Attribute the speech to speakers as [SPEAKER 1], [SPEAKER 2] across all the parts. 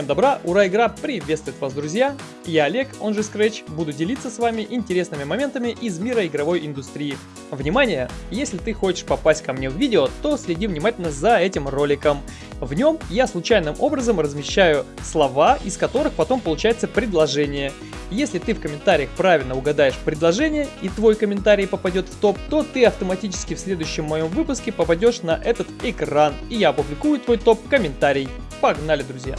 [SPEAKER 1] Всем добра, ура, игра приветствует вас, друзья! Я Олег, он же Scratch, буду делиться с вами интересными моментами из мира игровой индустрии. Внимание! Если ты хочешь попасть ко мне в видео, то следи внимательно за этим роликом. В нем я случайным образом размещаю слова, из которых потом получается предложение. Если ты в комментариях правильно угадаешь предложение и твой комментарий попадет в топ, то ты автоматически в следующем моем выпуске попадешь на этот экран и я опубликую твой топ-комментарий. Погнали, друзья!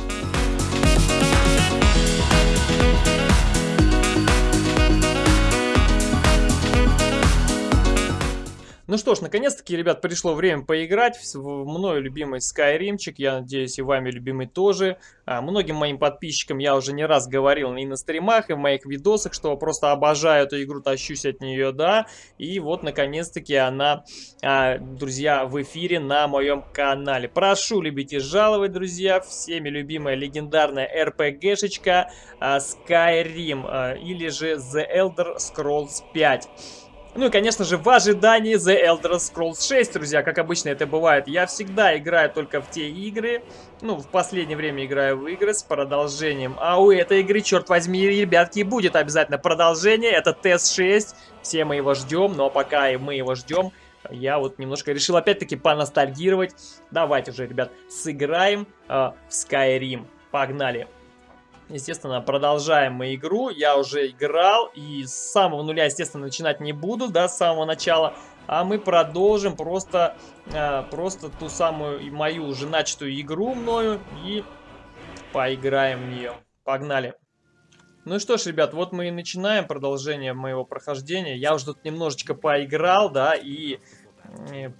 [SPEAKER 1] Ну что ж, наконец-таки, ребят, пришло время поиграть в мною любимый Скайримчик, я надеюсь и вами любимый тоже. А, многим моим подписчикам я уже не раз говорил и на стримах, и в моих видосах, что просто обожаю эту игру, тащусь от нее, да. И вот, наконец-таки, она, а, друзья, в эфире на моем канале. Прошу любить и жаловать, друзья, всеми любимая легендарная RPG-шечка а, Skyrim, или же The Elder Scrolls 5. Ну и, конечно же, в ожидании The Elder Scrolls 6, друзья, как обычно это бывает. Я всегда играю только в те игры, ну, в последнее время играю в игры с продолжением. А у этой игры, черт возьми, ребятки, будет обязательно продолжение. Это Тест 6, все мы его ждем, но пока мы его ждем, я вот немножко решил опять-таки поностальгировать. Давайте уже, ребят, сыграем э, в Skyrim. Погнали! Естественно, продолжаем мы игру. Я уже играл и с самого нуля, естественно, начинать не буду, да, с самого начала. А мы продолжим просто, э, просто ту самую мою уже начатую игру мною и поиграем в нее. Погнали. Ну что ж, ребят, вот мы и начинаем продолжение моего прохождения. Я уже тут немножечко поиграл, да, и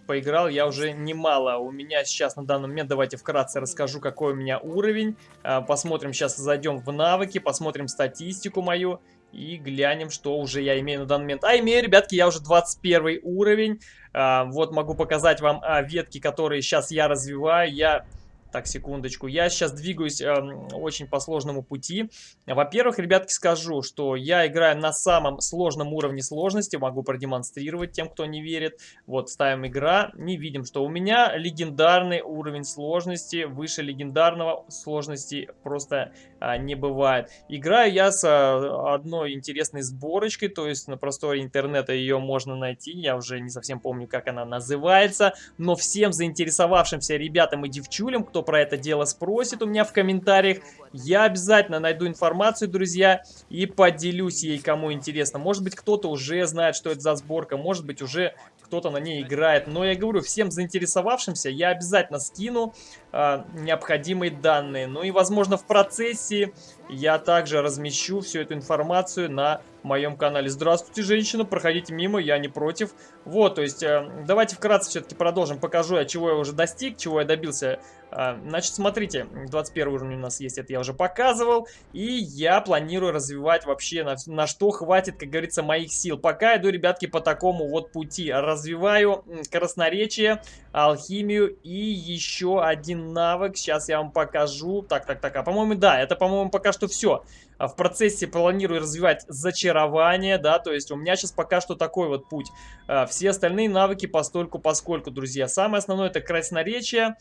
[SPEAKER 1] поиграл я уже немало. У меня сейчас на данный момент, давайте вкратце расскажу, какой у меня уровень. А, посмотрим, сейчас зайдем в навыки, посмотрим статистику мою и глянем, что уже я имею на данный момент. А имею, ребятки, я уже 21 уровень. А, вот могу показать вам а, ветки, которые сейчас я развиваю. Я так, секундочку. Я сейчас двигаюсь э, очень по сложному пути. Во-первых, ребятки, скажу, что я играю на самом сложном уровне сложности. Могу продемонстрировать тем, кто не верит. Вот, ставим игра. Не видим, что у меня легендарный уровень сложности. Выше легендарного сложности просто а, не бывает. Играю я с а, одной интересной сборочкой. То есть на просторе интернета ее можно найти. Я уже не совсем помню, как она называется. Но всем заинтересовавшимся ребятам и девчулям, кто про это дело спросит у меня в комментариях. Я обязательно найду информацию, друзья, и поделюсь ей, кому интересно. Может быть, кто-то уже знает, что это за сборка, может быть, уже кто-то на ней играет. Но я говорю, всем заинтересовавшимся я обязательно скину э, необходимые данные. Ну и, возможно, в процессе я также размещу всю эту информацию на моем канале. Здравствуйте, женщина, проходите мимо, я не против. Вот, то есть, э, давайте вкратце все-таки продолжим, покажу я, чего я уже достиг, чего я добился значит, смотрите, 21 уровень у нас есть, это я уже показывал. И я планирую развивать вообще на, на что хватит, как говорится, моих сил. Пока иду, ребятки, по такому вот пути. Развиваю красноречие, алхимию и еще один навык. Сейчас я вам покажу. Так, так, так, а по-моему, да, это, по-моему, пока что все. А в процессе планирую развивать зачарование, да, то есть у меня сейчас пока что такой вот путь. А, все остальные навыки постольку поскольку, друзья. Самое основное это красноречие,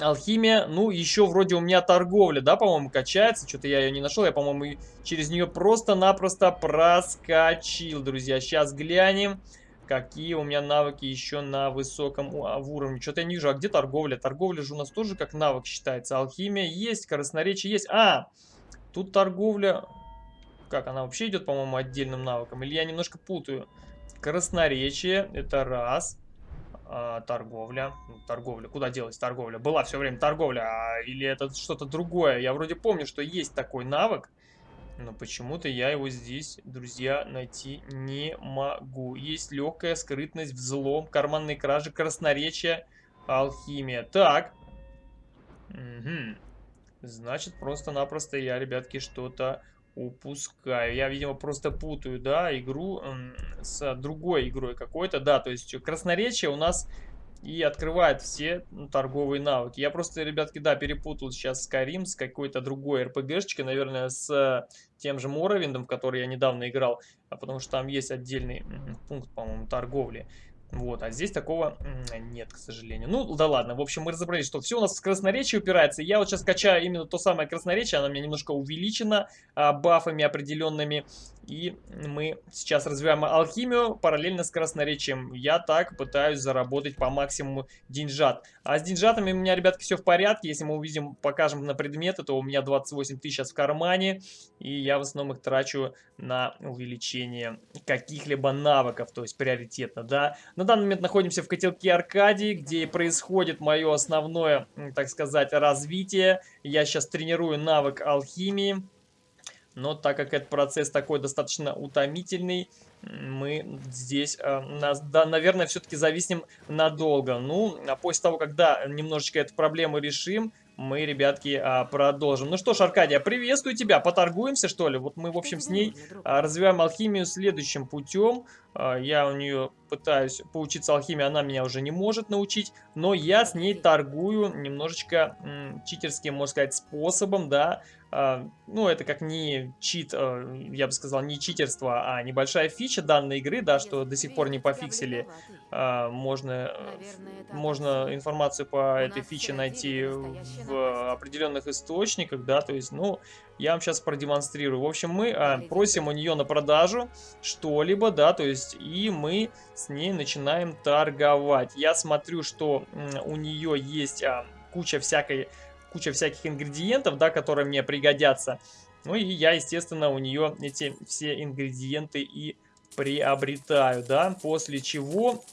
[SPEAKER 1] Алхимия, ну, еще вроде у меня торговля, да, по-моему, качается. Что-то я ее не нашел, я, по-моему, через нее просто-напросто проскочил, друзья. Сейчас глянем, какие у меня навыки еще на высоком а, уровне. Что-то я не вижу, а где торговля? Торговля же у нас тоже как навык считается. Алхимия есть, красноречие есть. А, тут торговля... Как, она вообще идет, по-моему, отдельным навыком? Или я немножко путаю? Красноречие, это раз торговля. Ну, торговля. Куда делась торговля? Была все время торговля. А, или это что-то другое? Я вроде помню, что есть такой навык. Но почему-то я его здесь, друзья, найти не могу. Есть легкая скрытность, взлом, карманные кражи, красноречие, алхимия. Так. Угу. Значит, просто-напросто я, ребятки, что-то упускаю. Я, видимо, просто путаю, да, игру с другой игрой какой-то. Да, то есть красноречие у нас и открывает все ну, торговые навыки. Я просто, ребятки, да, перепутал сейчас Skyrim с какой-то другой RPG-шечкой, наверное, с тем же Моровиндом, в который я недавно играл, а потому что там есть отдельный пункт, по-моему, торговли. Вот, а здесь такого нет, к сожалению. Ну, да ладно, в общем, мы разобрались, что все у нас в красноречии упирается. Я вот сейчас качаю именно то самое красноречие, оно у меня немножко увеличено а, бафами определенными. И мы сейчас развиваем алхимию параллельно с красноречием. Я так пытаюсь заработать по максимуму деньжат. А с деньжатами у меня, ребятки, все в порядке. Если мы увидим, покажем на предметы, то у меня 28 тысяч сейчас в кармане. И я в основном их трачу на увеличение каких-либо навыков, то есть приоритетно, да. На данный момент находимся в котелке Аркадии, где происходит мое основное, так сказать, развитие. Я сейчас тренирую навык алхимии. Но так как этот процесс такой достаточно утомительный, мы здесь, э, нас, да, наверное, все-таки зависнем надолго. Ну, а после того, когда немножечко эту проблему решим, мы, ребятки, а, продолжим. Ну что ж, Аркадия, приветствую тебя. Поторгуемся, что ли? Вот мы, в общем, с ней а, развиваем алхимию следующим путем. А, я у нее пытаюсь поучиться алхимии, она меня уже не может научить. Но я с ней торгую немножечко читерским, можно сказать, способом, да. Ну, это как не чит, я бы сказал, не читерство, а небольшая фича данной игры, да, что до сих пор не пофиксили. Можно, можно информацию по этой фиче найти в определенных источниках, да, то есть, ну, я вам сейчас продемонстрирую. В общем, мы а, просим у нее на продажу что-либо, да, то есть, и мы с ней начинаем торговать. Я смотрю, что у нее есть а, куча всякой, куча всяких ингредиентов, да, которые мне пригодятся. Ну и я, естественно, у нее эти все ингредиенты и приобретаю, да, после чего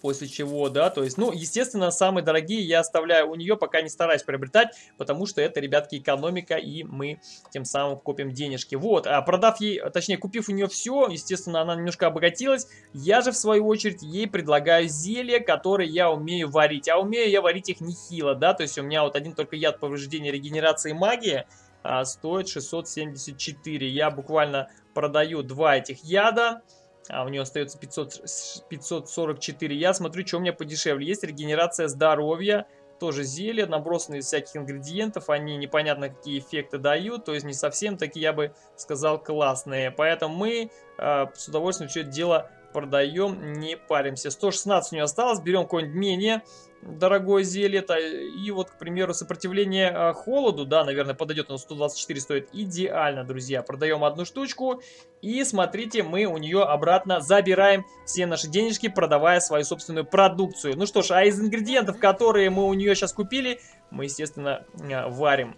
[SPEAKER 1] после чего, да, то есть, ну, естественно, самые дорогие я оставляю у нее, пока не стараюсь приобретать, потому что это, ребятки, экономика, и мы тем самым копим денежки. Вот, а продав ей, точнее, купив у нее все, естественно, она немножко обогатилась, я же, в свою очередь, ей предлагаю зелья, которые я умею варить, а умею я варить их нехило, да, то есть у меня вот один только яд повреждения регенерации магии, а, стоит 674, я буквально продаю два этих яда, а у нее остается 500, 544. Я смотрю, что у меня подешевле. Есть регенерация здоровья, тоже зелье, набросанные из всяких ингредиентов. Они непонятно какие эффекты дают, то есть не совсем такие, я бы сказал, классные. Поэтому мы э, с удовольствием все это дело продаем, не паримся. 116 у нее осталось, берем какое-нибудь менее дорогое зелье. -то. И вот, к примеру, сопротивление а, холоду, да, наверное, подойдет, но 124 стоит идеально, друзья. Продаем одну штучку. И смотрите, мы у нее обратно забираем все наши денежки, продавая свою собственную продукцию. Ну что ж, а из ингредиентов, которые мы у нее сейчас купили, мы, естественно, а, варим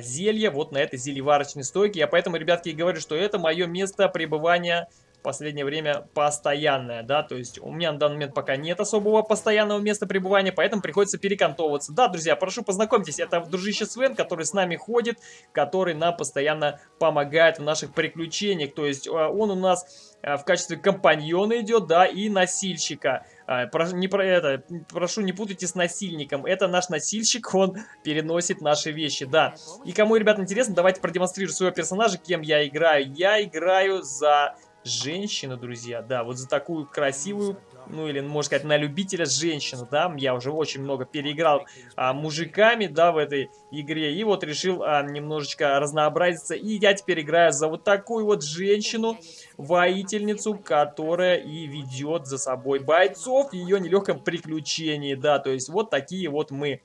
[SPEAKER 1] зелье вот на этой зельеварочной стойке. Я поэтому, ребятки, и говорю, что это мое место пребывания последнее время постоянная, да, то есть у меня на данный момент пока нет особого постоянного места пребывания, поэтому приходится перекантовываться. Да, друзья, прошу познакомьтесь, это дружище Свен, который с нами ходит, который нам постоянно помогает в наших приключениях, то есть а, он у нас а, в качестве компаньона идет, да, и носильщика. А, Про, не про это, прошу, не путайте с насильником. Это наш носильщик, он переносит наши вещи, да. И кому, ребят, интересно, давайте продемонстрирую своего персонажа, кем я играю. Я играю за женщину, друзья, да, вот за такую красивую, ну или, можно сказать, на любителя женщину, да, я уже очень много переиграл а, мужиками, да, в этой игре, и вот решил а, немножечко разнообразиться, и я теперь играю за вот такую вот женщину, воительницу, которая и ведет за собой бойцов в ее нелегком приключении, да, то есть вот такие вот мы.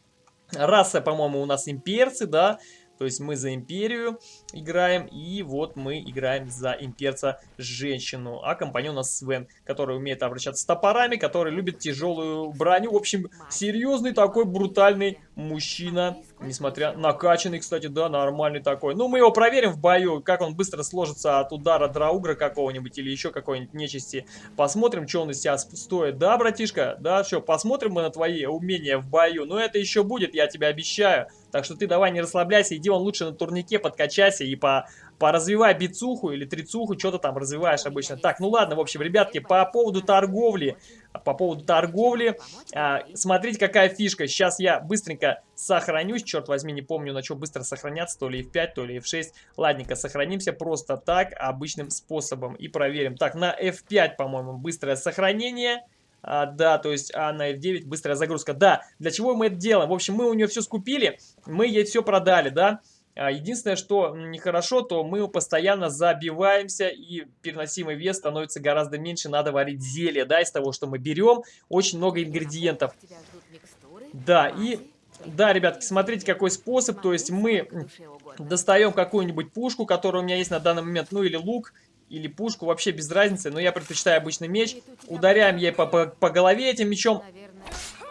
[SPEAKER 1] Раса, по-моему, у нас имперцы, да, то есть мы за империю играем, и вот мы играем за имперца женщину. А компаньон у нас Свен, который умеет обращаться с топорами, который любит тяжелую броню. В общем, серьезный такой брутальный мужчина. Несмотря накачанный, кстати, да, нормальный такой. Ну, мы его проверим в бою, как он быстро сложится от удара драугра какого-нибудь или еще какой-нибудь нечисти. Посмотрим, что он из себя стоит. Да, братишка? Да, что, посмотрим мы на твои умения в бою. Но это еще будет, я тебе обещаю. Так что ты давай не расслабляйся, иди он лучше на турнике, подкачайся и по, поразвивай бицуху или трицуху, что ты там развиваешь обычно. Так, ну ладно, в общем, ребятки, по поводу торговли, по поводу торговли, а, смотрите, какая фишка. Сейчас я быстренько сохранюсь, черт возьми, не помню, на что быстро сохраняться, то ли F5, то ли F6. Ладненько, сохранимся просто так, обычным способом и проверим. Так, на F5, по-моему, быстрое сохранение. А, да, то есть а на F9 быстрая загрузка. Да, для чего мы это делаем? В общем, мы у нее все скупили, мы ей все продали, да. А, единственное, что нехорошо, то мы постоянно забиваемся и переносимый вес становится гораздо меньше. Надо варить зелье, да, из того, что мы берем. Очень много ингредиентов. Да, и... Да, ребятки, смотрите, какой способ. То есть мы достаем какую-нибудь пушку, которая у меня есть на данный момент, ну или лук, или пушку, вообще без разницы, но я предпочитаю обычный меч. Ударяем ей по, по, по голове этим мечом.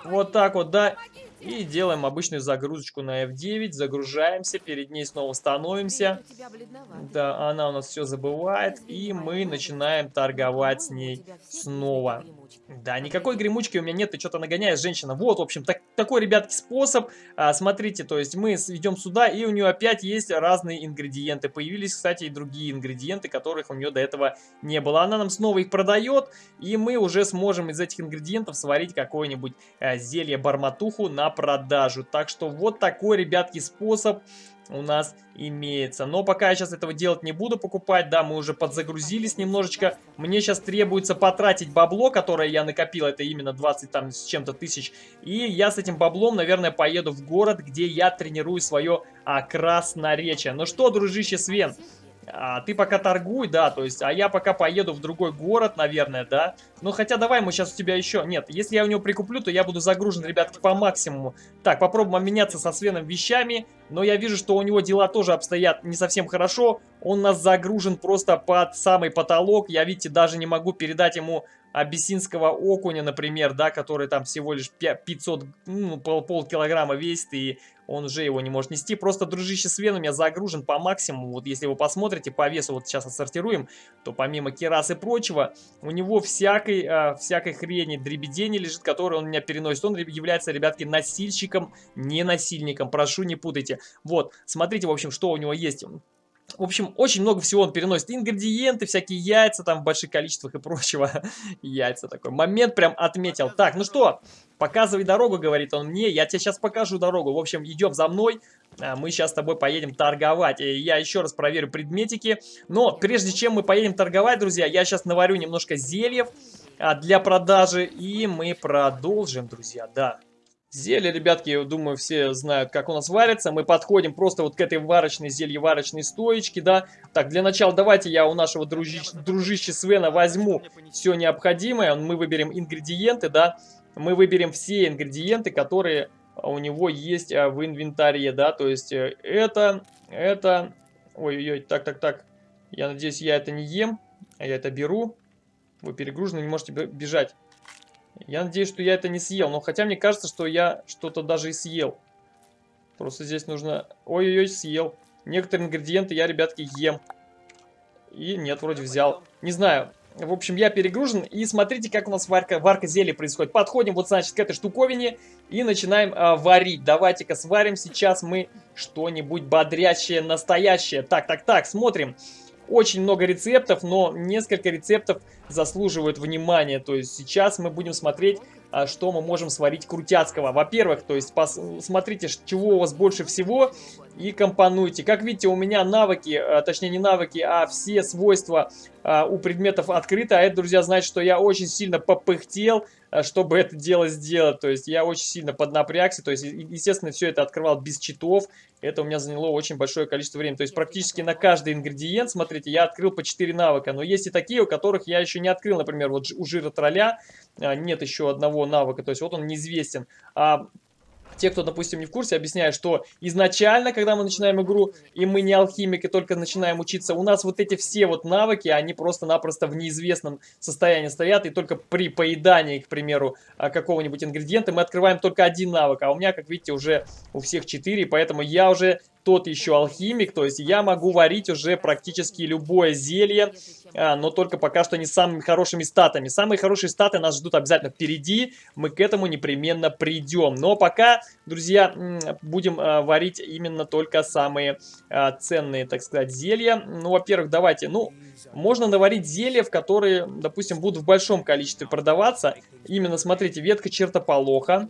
[SPEAKER 1] Вот так вот, да. И делаем обычную загрузочку на F9, загружаемся, перед ней снова становимся. Да, она у нас все забывает, и мы начинаем торговать с ней снова. Да, никакой гремучки у меня нет, ты что-то нагоняешь, женщина. Вот, в общем, так, такой, ребятки, способ. А, смотрите, то есть мы идем сюда, и у нее опять есть разные ингредиенты. Появились, кстати, и другие ингредиенты, которых у нее до этого не было. Она нам снова их продает, и мы уже сможем из этих ингредиентов сварить какое-нибудь а, зелье-барматуху на продажу. Так что вот такой, ребятки, способ у нас имеется. Но пока я сейчас этого делать не буду покупать, да, мы уже подзагрузились немножечко. Мне сейчас требуется потратить бабло, которое я накопил, это именно 20 там с чем-то тысяч. И я с этим баблом, наверное, поеду в город, где я тренирую свое а, красноречие. Ну что, дружище Свен, а, ты пока торгуй, да, то есть, а я пока поеду в другой город, наверное, да. Ну, хотя давай мы сейчас у тебя еще... Нет, если я у него прикуплю, то я буду загружен, ребятки, по максимуму. Так, попробуем обменяться со Свеном вещами, но я вижу, что у него дела тоже обстоят не совсем хорошо. Он нас загружен просто под самый потолок. Я, видите, даже не могу передать ему абиссинского окуня, например, да, который там всего лишь 500, ну, пол, пол килограмма весит, и он уже его не может нести. Просто, дружище, Свен у меня загружен по максимуму. Вот если вы посмотрите по весу, вот сейчас отсортируем, то помимо керас и прочего, у него всякой, э, всякой хрени, дребедени лежит, который он меня переносит. Он является, ребятки, носильщиком, не насильником. Прошу, не путайте. Вот, смотрите, в общем, что у него есть. В общем, очень много всего он переносит. Ингредиенты, всякие яйца там в больших количествах и прочего. яйца такой. Момент прям отметил. Так, ну что, показывай дорогу, говорит он мне. Я тебе сейчас покажу дорогу. В общем, идем за мной. А, мы сейчас с тобой поедем торговать. Я еще раз проверю предметики. Но прежде чем мы поедем торговать, друзья, я сейчас наварю немножко зельев а, для продажи. И мы продолжим, друзья, да. Зелье, ребятки, думаю, все знают, как у нас варится. Мы подходим просто вот к этой варочной, зелье-варочной стоечке, да. Так, для начала давайте я у нашего дружи дружища Свена возьму все необходимое. Мы выберем ингредиенты, да. Мы выберем все ингредиенты, которые у него есть а, в инвентаре, да. То есть э, это, это... Ой-ой-ой, так-так-так. Я надеюсь, я это не ем, а я это беру. Вы перегружены, не можете бежать. Я надеюсь, что я это не съел. Но хотя мне кажется, что я что-то даже и съел. Просто здесь нужно... Ой-ой-ой, съел. Некоторые ингредиенты я, ребятки, ем. И нет, вроде взял. Не знаю. В общем, я перегружен. И смотрите, как у нас варка, варка зелья происходит. Подходим вот, значит, к этой штуковине и начинаем а, варить. Давайте-ка сварим сейчас мы что-нибудь бодрящее, настоящее. Так, так, так, смотрим. Очень много рецептов, но несколько рецептов заслуживают внимания. То есть сейчас мы будем смотреть, что мы можем сварить крутяцкого. Во-первых, то есть смотрите, чего у вас больше всего и компонуйте. Как видите, у меня навыки, а, точнее не навыки, а все свойства а, у предметов открыты. А это, друзья, значит, что я очень сильно попыхтел, чтобы это дело сделать. То есть я очень сильно поднапрягся. То есть, естественно, все это открывал без читов. Это у меня заняло очень большое количество времени. То есть практически на каждый ингредиент, смотрите, я открыл по 4 навыка. Но есть и такие, у которых я еще не открыл. Например, вот у жира тролля нет еще одного навыка. То есть вот он неизвестен. А те, кто, допустим, не в курсе, объясняю, что изначально, когда мы начинаем игру, и мы не алхимики, только начинаем учиться, у нас вот эти все вот навыки, они просто-напросто в неизвестном состоянии стоят, и только при поедании, к примеру, а, какого-нибудь ингредиента мы открываем только один навык, а у меня, как видите, уже у всех четыре, поэтому я уже тот еще алхимик, то есть я могу варить уже практически любое зелье, а, но только пока что не самыми хорошими статами. Самые хорошие статы нас ждут обязательно впереди, мы к этому непременно придем. Но пока, друзья, будем а, варить именно только самые а, ценные, так сказать, зелья. Ну, во-первых, давайте, ну, можно наварить зелья, в которые, допустим, будут в большом количестве продаваться. Именно, смотрите, ветка чертополоха.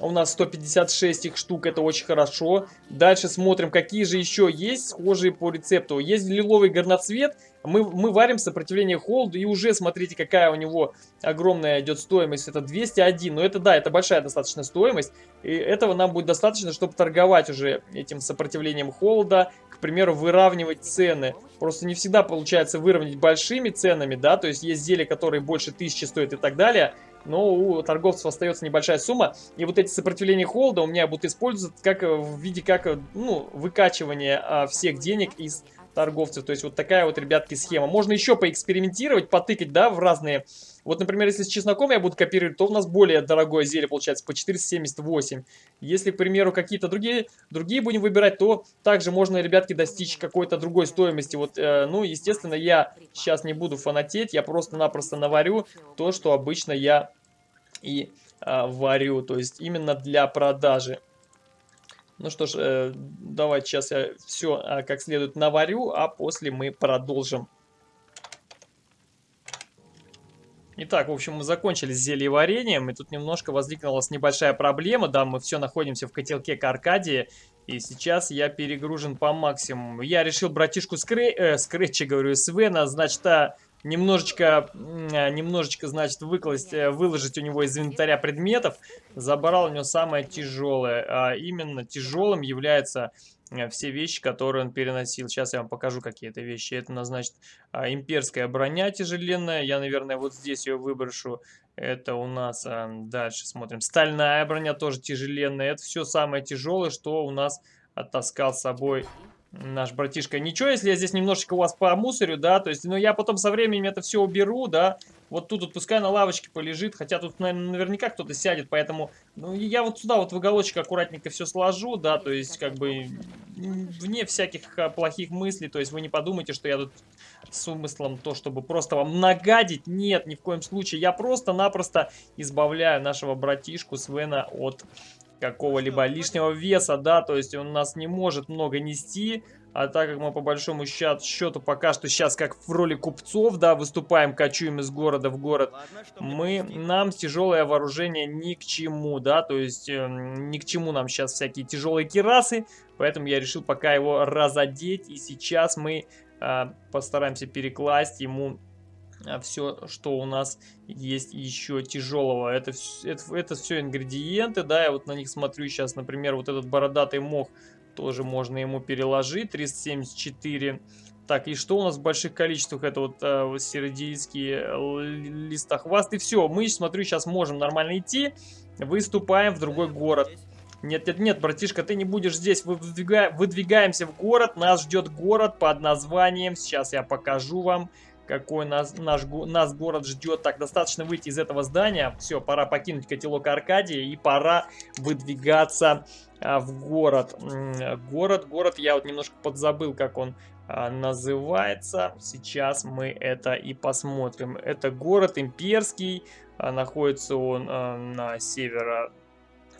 [SPEAKER 1] У нас 156 их штук, это очень хорошо. Дальше смотрим, какие же еще есть схожие по рецепту. Есть лиловый горноцвет, Мы, мы варим сопротивление холоду, и уже смотрите, какая у него огромная идет стоимость. Это 201, но это да, это большая достаточно стоимость. И этого нам будет достаточно, чтобы торговать уже этим сопротивлением холода, к примеру, выравнивать цены. Просто не всегда получается выровнять большими ценами, да, то есть есть зелья, которые больше тысячи стоят и так далее но у торговцев остается небольшая сумма. И вот эти сопротивления холода у меня будут использоваться как э, в виде как э, ну, выкачивания а, всех денег из торговцев. То есть вот такая вот, ребятки, схема. Можно еще поэкспериментировать, потыкать, да, в разные... Вот, например, если с чесноком я буду копировать, то у нас более дорогое зелье получается по 478. Если, к примеру, какие-то другие, другие будем выбирать, то также можно, ребятки, достичь какой-то другой стоимости. Вот, э, ну, естественно, я сейчас не буду фанатеть, я просто-напросто наварю то, что обычно я и э, варю. То есть именно для продажи. Ну что ж, э, давайте сейчас я все э, как следует наварю, а после мы продолжим. Итак, в общем, мы закончили с зельеварением, и тут немножко возникла небольшая проблема. Да, мы все находимся в котелке к Аркадии, и сейчас я перегружен по максимуму. Я решил братишку Скрэ... э, Скретча, говорю, Свена, значит, а, немножечко, а, немножечко, значит, выкласть, э, выложить у него из инвентаря предметов. Забрал у него самое тяжелое. А именно тяжелым является э, все вещи, которые он переносил. Сейчас я вам покажу, какие это вещи. Это, значит, а, имперская броня тяжеленная. Я, наверное, вот здесь ее выброшу. Это у нас дальше смотрим. Стальная броня тоже тяжеленная. Это все самое тяжелое, что у нас оттаскал с собой наш братишка. Ничего, если я здесь немножечко у вас по мусорю, да, то есть, ну, я потом со временем это все уберу, да, вот тут вот пускай на лавочке полежит, хотя тут, наверное, наверняка кто-то сядет, поэтому, ну, я вот сюда вот в уголочек аккуратненько все сложу, да, то есть, как бы, вне всяких а, плохих мыслей, то есть, вы не подумайте, что я тут с умыслом то, чтобы просто вам нагадить, нет, ни в коем случае, я просто-напросто избавляю нашего братишку Свена от какого-либо лишнего веса, да, то есть он нас не может много нести, а так как мы по большому счету пока что сейчас как в роли купцов, да, выступаем, кочуем из города в город, мы, нам тяжелое вооружение ни к чему, да, то есть э, ни к чему нам сейчас всякие тяжелые кирасы, поэтому я решил пока его разодеть, и сейчас мы э, постараемся перекласть ему все, что у нас есть еще тяжелого. Это, это, это все ингредиенты, да, я вот на них смотрю сейчас, например, вот этот бородатый мох тоже можно ему переложить, 374. Так, и что у нас в больших количествах? Это вот э, сиродийские листохвасты. Все, мы, смотрю, сейчас можем нормально идти. Выступаем в другой город. Нет, нет, нет, братишка, ты не будешь здесь. Выдвига... Выдвигаемся в город. Нас ждет город под названием. Сейчас я покажу вам какой нас, наш, нас город ждет. Так, достаточно выйти из этого здания. Все, пора покинуть котелок Аркадии и пора выдвигаться а, в город. Город, город, я вот немножко подзабыл, как он а, называется. Сейчас мы это и посмотрим. Это город имперский. А, находится он а, на северо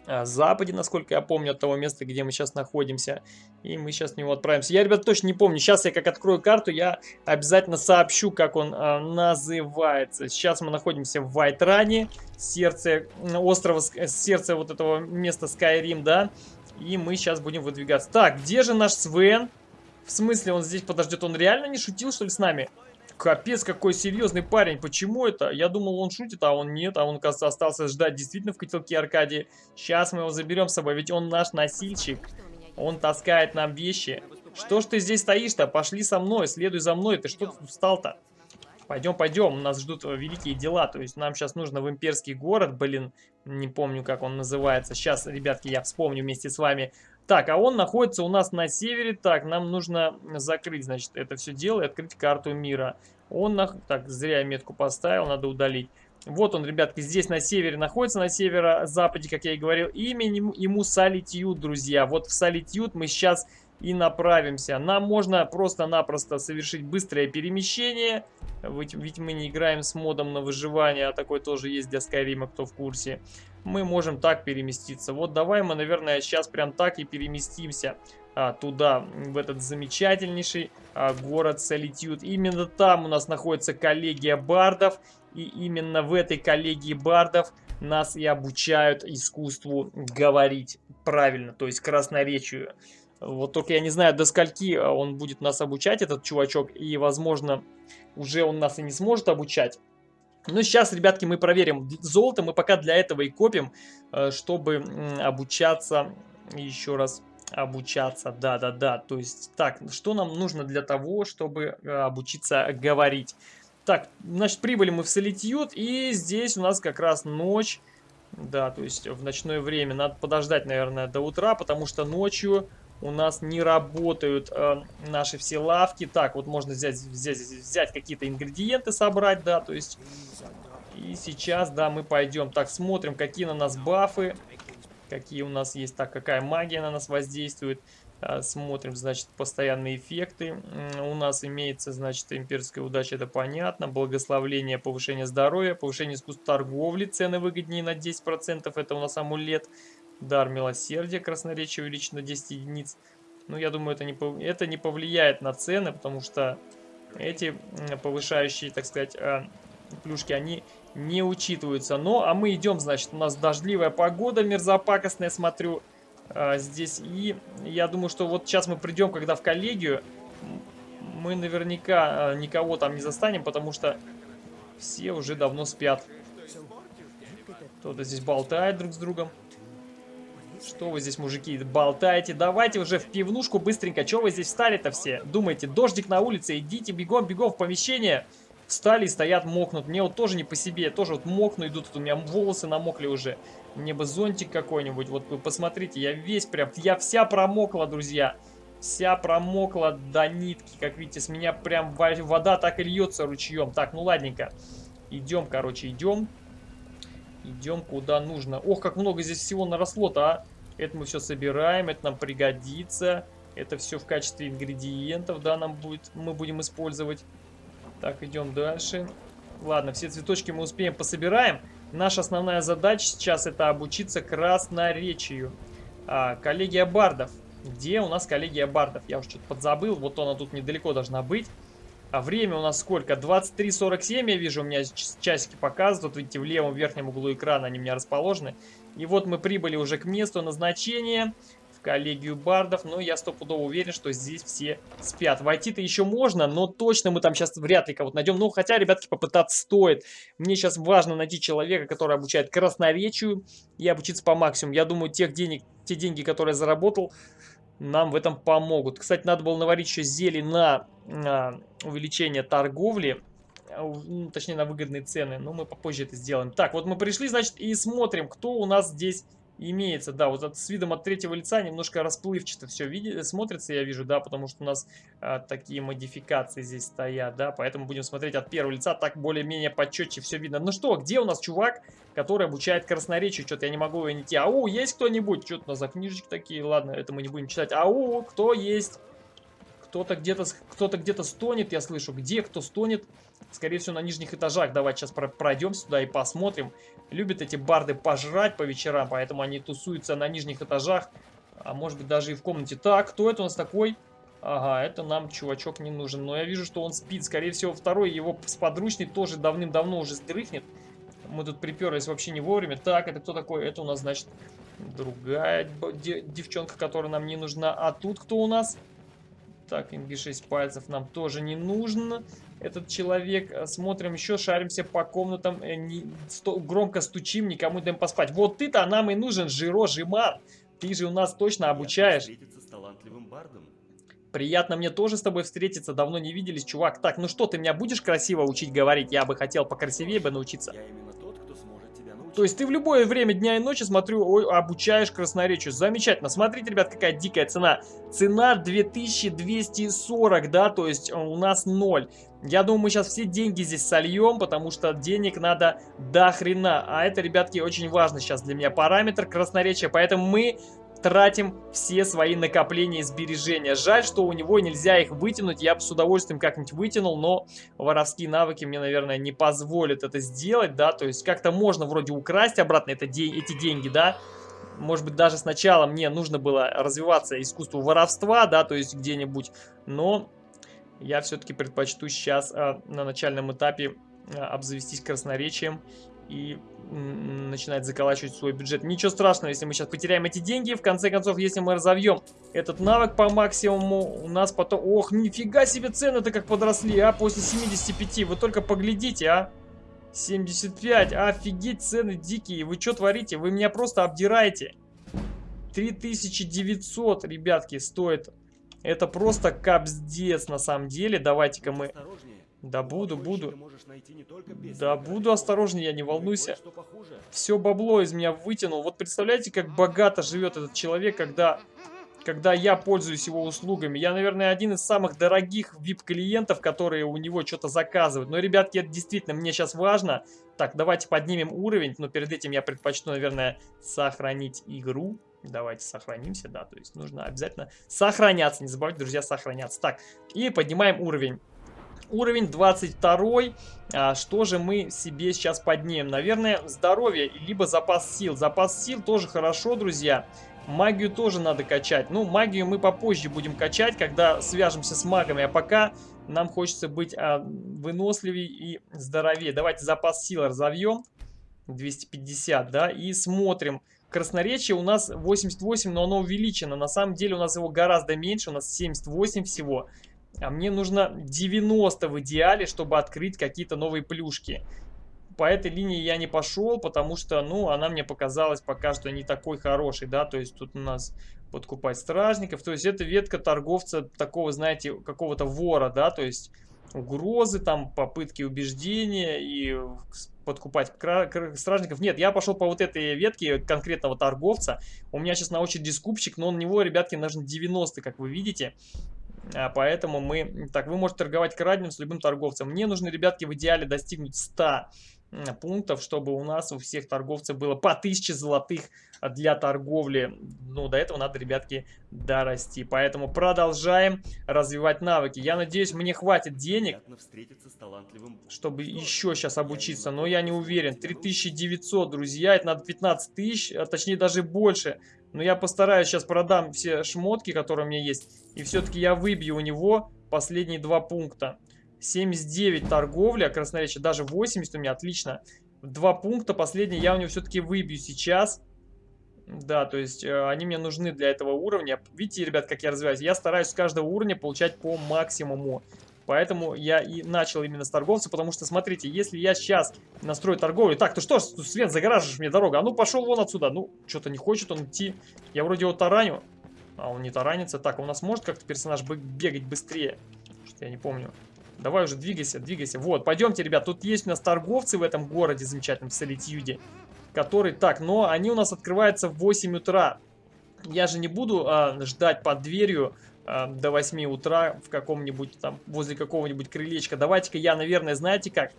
[SPEAKER 1] западе, насколько я помню, от того места, где мы сейчас находимся. И мы сейчас в него отправимся. Я, ребят, точно не помню. Сейчас я как открою карту, я обязательно сообщу, как он а, называется. Сейчас мы находимся в Вайтране, сердце острова, сердце вот этого места Скайрим, да. И мы сейчас будем выдвигаться. Так, где же наш Свен? В смысле, он здесь подождет? Он реально не шутил, что ли, с нами? Капец, какой серьезный парень. Почему это? Я думал, он шутит, а он нет. А он, кажется, остался ждать действительно в котелке Аркадии. Сейчас мы его заберем с собой, ведь он наш носильщик. Он таскает нам вещи. Что ж ты здесь стоишь-то? Пошли со мной, следуй за мной. Ты что тут встал-то? Пойдем, пойдем, нас ждут великие дела. То есть нам сейчас нужно в имперский город, блин, не помню, как он называется. Сейчас, ребятки, я вспомню вместе с вами. Так, а он находится у нас на севере. Так, нам нужно закрыть, значит, это все дело и открыть карту мира. Он, на... так, зря я метку поставил, надо удалить. Вот он, ребятки, здесь на севере находится, на северо-западе, как я и говорил. Имя ему Солитьюд, друзья. Вот в Солитьюд мы сейчас и направимся. Нам можно просто-напросто совершить быстрое перемещение. Ведь, ведь мы не играем с модом на выживание, а такой тоже есть для Скайрима, кто в курсе. Мы можем так переместиться. Вот давай мы, наверное, сейчас прям так и переместимся а, туда, в этот замечательнейший а, город Солитюд. Именно там у нас находится коллегия бардов. И именно в этой коллегии бардов нас и обучают искусству говорить правильно, то есть красноречию. Вот только я не знаю, до скольки а, он будет нас обучать, этот чувачок, и, возможно, уже он нас и не сможет обучать. Но сейчас, ребятки, мы проверим золото, мы пока для этого и копим, э, чтобы обучаться, еще раз, обучаться, да-да-да, то есть, так, что нам нужно для того, чтобы э, обучиться говорить? Так, значит, прибыли мы в Солитьют, и здесь у нас как раз ночь, да, то есть в ночное время, надо подождать, наверное, до утра, потому что ночью у нас не работают э, наши все лавки. Так, вот можно взять, взять, взять какие-то ингредиенты, собрать, да, то есть... И сейчас, да, мы пойдем. Так, смотрим, какие на нас бафы, какие у нас есть, так, какая магия на нас воздействует. А, смотрим, значит, постоянные эффекты. У нас имеется, значит, имперская удача, это понятно. Благословление, повышение здоровья, повышение искусства торговли, цены выгоднее на 10%, это у нас амулет. Дар милосердия, красноречие увеличено на 10 единиц. Ну, я думаю, это не, это не повлияет на цены, потому что эти повышающие, так сказать, а, плюшки, они не учитываются. Ну, а мы идем, значит, у нас дождливая погода мерзопакостная, смотрю, а, здесь. И я думаю, что вот сейчас мы придем, когда в коллегию, мы наверняка а, никого там не застанем, потому что все уже давно спят. Кто-то здесь болтает друг с другом. Что вы здесь, мужики, болтаете? Давайте уже в пивнушку быстренько. Чего вы здесь встали-то все? Думаете, дождик на улице, идите бегом-бегом в помещение. Встали и стоят, мокнут. Мне вот тоже не по себе. тоже вот мокну, идут. у меня волосы намокли уже. Мне бы зонтик какой-нибудь. Вот вы посмотрите, я весь прям... Я вся промокла, друзья. Вся промокла до нитки. Как видите, с меня прям вода так и льется ручьем. Так, ну ладненько. Идем, короче, идем. Идем куда нужно. Ох, как много здесь всего наросло-то, а. Это мы все собираем, это нам пригодится. Это все в качестве ингредиентов, да, нам будет, мы будем использовать. Так, идем дальше. Ладно, все цветочки мы успеем пособираем. Наша основная задача сейчас это обучиться красноречию. А, коллегия бардов. Где у нас коллегия бардов? Я уже что-то подзабыл. Вот она тут недалеко должна быть. А время у нас сколько? 23.47 я вижу, у меня часики показывают. Вот видите, в левом верхнем углу экрана они у меня расположены. И вот мы прибыли уже к месту назначения, в коллегию бардов. Но я стопудово уверен, что здесь все спят. Войти-то еще можно, но точно мы там сейчас вряд ли кого-то найдем. Ну, хотя, ребятки, попытаться стоит. Мне сейчас важно найти человека, который обучает красноречию и обучиться по максимуму. Я думаю, тех денег, те деньги, которые я заработал, нам в этом помогут. Кстати, надо было наварить еще зелье на, на увеличение торговли. Ну, точнее, на выгодные цены. Но мы попозже это сделаем. Так, вот мы пришли, значит, и смотрим, кто у нас здесь имеется. Да, вот с видом от третьего лица немножко расплывчато все видит, смотрится, я вижу, да, потому что у нас а, такие модификации здесь стоят, да. Поэтому будем смотреть от первого лица, так более-менее почетче все видно. Ну что, где у нас чувак, который обучает красноречию? Что-то я не могу его найти. Ау, есть кто-нибудь? Что-то у нас за книжечки такие. Ладно, это мы не будем читать. Ау, кто есть? Кто-то где-то кто-то где-то стонет, я слышу. Где кто стонет? Скорее всего, на нижних этажах. Давайте сейчас пройдем сюда и посмотрим. Любят эти барды пожрать по вечерам, поэтому они тусуются на нижних этажах. А может быть, даже и в комнате. Так, кто это у нас такой? Ага, это нам чувачок не нужен. Но я вижу, что он спит. Скорее всего, второй его сподручный тоже давным-давно уже сдрыхнет. Мы тут приперлись вообще не вовремя. Так, это кто такой? Это у нас, значит, другая девчонка, которая нам не нужна. А тут кто у нас? Так, MB6 пальцев нам тоже не нужен. Этот человек. Э, смотрим еще, шаримся по комнатам. Э, не, сто, громко стучим, никому не даем поспать. Вот ты-то нам и нужен, Жиро Жиман. Ты же у нас точно обучаешь. Приятно мне тоже с тобой встретиться, давно не виделись, чувак. Так, ну что, ты меня будешь красиво учить говорить? Я бы хотел покрасивее бы научиться. Я именно то есть ты в любое время дня и ночи, смотрю, ой, обучаешь красноречию. Замечательно. Смотрите, ребят, какая дикая цена. Цена 2240, да, то есть э, у нас 0. Я думаю, мы сейчас все деньги здесь сольем, потому что денег надо до хрена. А это, ребятки, очень важно сейчас для меня параметр красноречия. Поэтому мы тратим все свои накопления и сбережения. Жаль, что у него нельзя их вытянуть. Я бы с удовольствием как-нибудь вытянул, но воровские навыки мне, наверное, не позволят это сделать, да. То есть как-то можно вроде украсть обратно это, эти деньги, да. Может быть, даже сначала мне нужно было развиваться искусству воровства, да, то есть где-нибудь. Но я все-таки предпочту сейчас а, на начальном этапе а, обзавестись красноречием и начинает заколачивать свой бюджет. Ничего страшного, если мы сейчас потеряем эти деньги. В конце концов, если мы разовьем этот навык по максимуму, у нас потом... Ох, нифига себе цены-то как подросли, а, после 75. Вы только поглядите, а. 75, офигеть, цены дикие. Вы что творите? Вы меня просто обдираете. 3900, ребятки, стоит. Это просто капздец на самом деле. Давайте-ка мы... Да буду, буду. Да буду осторожнее, я не волнуйся. Все бабло из меня вытянул. Вот представляете, как богато живет этот человек, когда когда я пользуюсь его услугами. Я, наверное, один из самых дорогих VIP-клиентов, которые у него что-то заказывают. Но, ребятки, это действительно мне сейчас важно. Так, давайте поднимем уровень, но перед этим я предпочту, наверное, сохранить игру. Давайте сохранимся, да, то есть нужно обязательно сохраняться, не забывайте, друзья, сохраняться. Так, и поднимаем уровень. Уровень 22. А, что же мы себе сейчас поднимем? Наверное, здоровье, либо запас сил. Запас сил тоже хорошо, друзья. Магию тоже надо качать. Ну, магию мы попозже будем качать, когда свяжемся с магами. А пока нам хочется быть а, выносливее и здоровее. Давайте запас сил разовьем. 250, да, и смотрим. Красноречие у нас 88, но оно увеличено. На самом деле у нас его гораздо меньше, у нас 78 всего. А мне нужно 90 в идеале, чтобы открыть какие-то новые плюшки по этой линии я не пошел, потому что, ну, она мне показалась пока что не такой хорошей, да, то есть тут у нас подкупать стражников, то есть это ветка торговца такого, знаете, какого-то вора, да, то есть угрозы, там, попытки убеждения и подкупать стражников. Нет, я пошел по вот этой ветке конкретного торговца. У меня сейчас на очереди скупщик, но на него, ребятки, нужно 90, как вы видите. А поэтому мы... Так, вы можете торговать краденым с любым торговцем. Мне нужно, ребятки, в идеале достигнуть 100 пунктов, чтобы у нас у всех торговцев было по 1000 золотых для торговли. Ну, до этого надо, ребятки, дорасти. Поэтому продолжаем развивать навыки. Я надеюсь, мне хватит денег, чтобы еще сейчас обучиться. Но я не уверен. 3900, друзья, это надо 15 тысяч, а точнее даже больше. Но я постараюсь, сейчас продам все шмотки, которые у меня есть. И все-таки я выбью у него последние два пункта. 79 торговля, красноречие, даже 80 у меня, отлично. Два пункта, последний я у него все-таки выбью сейчас. Да, то есть э, они мне нужны для этого уровня. Видите, ребят, как я развиваюсь? Я стараюсь с каждого уровня получать по максимуму. Поэтому я и начал именно с торговца, потому что, смотрите, если я сейчас настрою торговлю... Так, ты что ж, Свет, загораживаешь мне дорогу? А ну, пошел вон отсюда. Ну, что-то не хочет он идти. Я вроде его тараню. А он не таранится. Так, у нас может как-то персонаж бегать быстрее? Что-то я не помню. Давай уже двигайся, двигайся. Вот, пойдемте, ребят, тут есть у нас торговцы в этом городе замечательном, в Солитьюде. Который, так, но они у нас открываются в 8 утра. Я же не буду а, ждать под дверью а, до 8 утра в каком-нибудь там, возле какого-нибудь крылечка. Давайте-ка я, наверное, знаете как?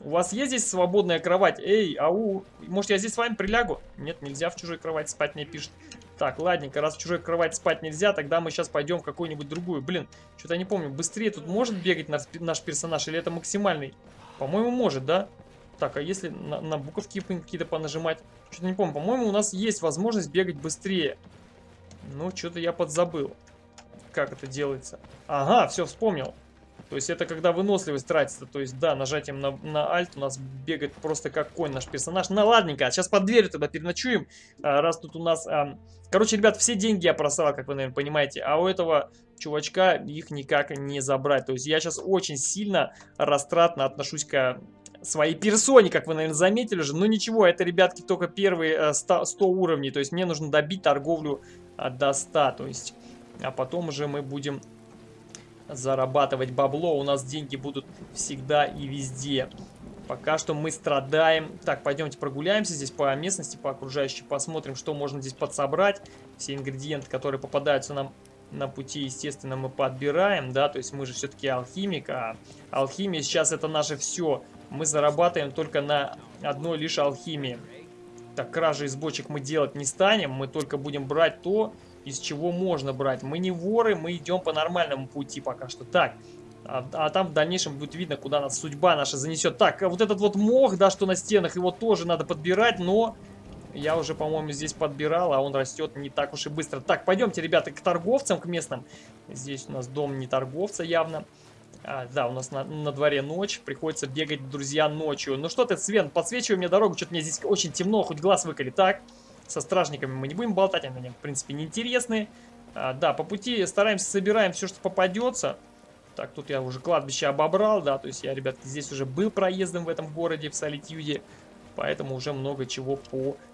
[SPEAKER 1] У вас есть здесь свободная кровать? Эй, ау, может я здесь с вами прилягу? Нет, нельзя в чужой кровати спать, мне пишет. Так, ладненько, раз в чужой кровати спать нельзя, тогда мы сейчас пойдем в какую-нибудь другую. Блин, что-то я не помню, быстрее тут может бегать наш, наш персонаж или это максимальный? По-моему, может, да? Так, а если на, на буковки какие-то понажимать? Что-то не помню. По-моему, у нас есть возможность бегать быстрее. Ну, что-то я подзабыл. Как это делается? Ага, все, вспомнил. То есть это когда выносливость тратится. То есть, да, нажатием на, на Alt у нас бегает просто как конь наш персонаж. Ну ладненько, сейчас под дверью тогда переночуем. А, раз тут у нас... А... Короче, ребят, все деньги я просрал, как вы, наверное, понимаете. А у этого чувачка их никак не забрать. То есть я сейчас очень сильно растратно отношусь к своей персоне, как вы, наверное, заметили уже. Но ничего, это, ребятки, только первые 100, э, 100 уровней. То есть мне нужно добить торговлю а, до 100. То есть, а потом уже мы будем зарабатывать бабло. У нас деньги будут всегда и везде. Пока что мы страдаем. Так, пойдемте прогуляемся здесь по местности, по окружающей. Посмотрим, что можно здесь подсобрать. Все ингредиенты, которые попадаются нам на пути, естественно, мы подбираем. да, То есть мы же все-таки алхимик, а алхимия сейчас это наше все. Мы зарабатываем только на одной лишь алхимии. Так, кражи из бочек мы делать не станем. Мы только будем брать то, из чего можно брать. Мы не воры, мы идем по нормальному пути пока что. Так, а, а там в дальнейшем будет видно, куда нас судьба наша занесет. Так, а вот этот вот мох, да, что на стенах, его тоже надо подбирать, но... Я уже, по-моему, здесь подбирал, а он растет не так уж и быстро. Так, пойдемте, ребята, к торговцам, к местным. Здесь у нас дом не торговца явно. А, да, у нас на, на дворе ночь, приходится бегать, друзья, ночью. Ну что ты, Свен, подсвечивай мне дорогу, что-то мне здесь очень темно, хоть глаз выколи. Так, со стражниками мы не будем болтать, они в принципе, не интересны. А, да, по пути стараемся, собираем все, что попадется. Так, тут я уже кладбище обобрал, да, то есть я, ребятки, здесь уже был проездом в этом городе, в Солитюде, поэтому уже много чего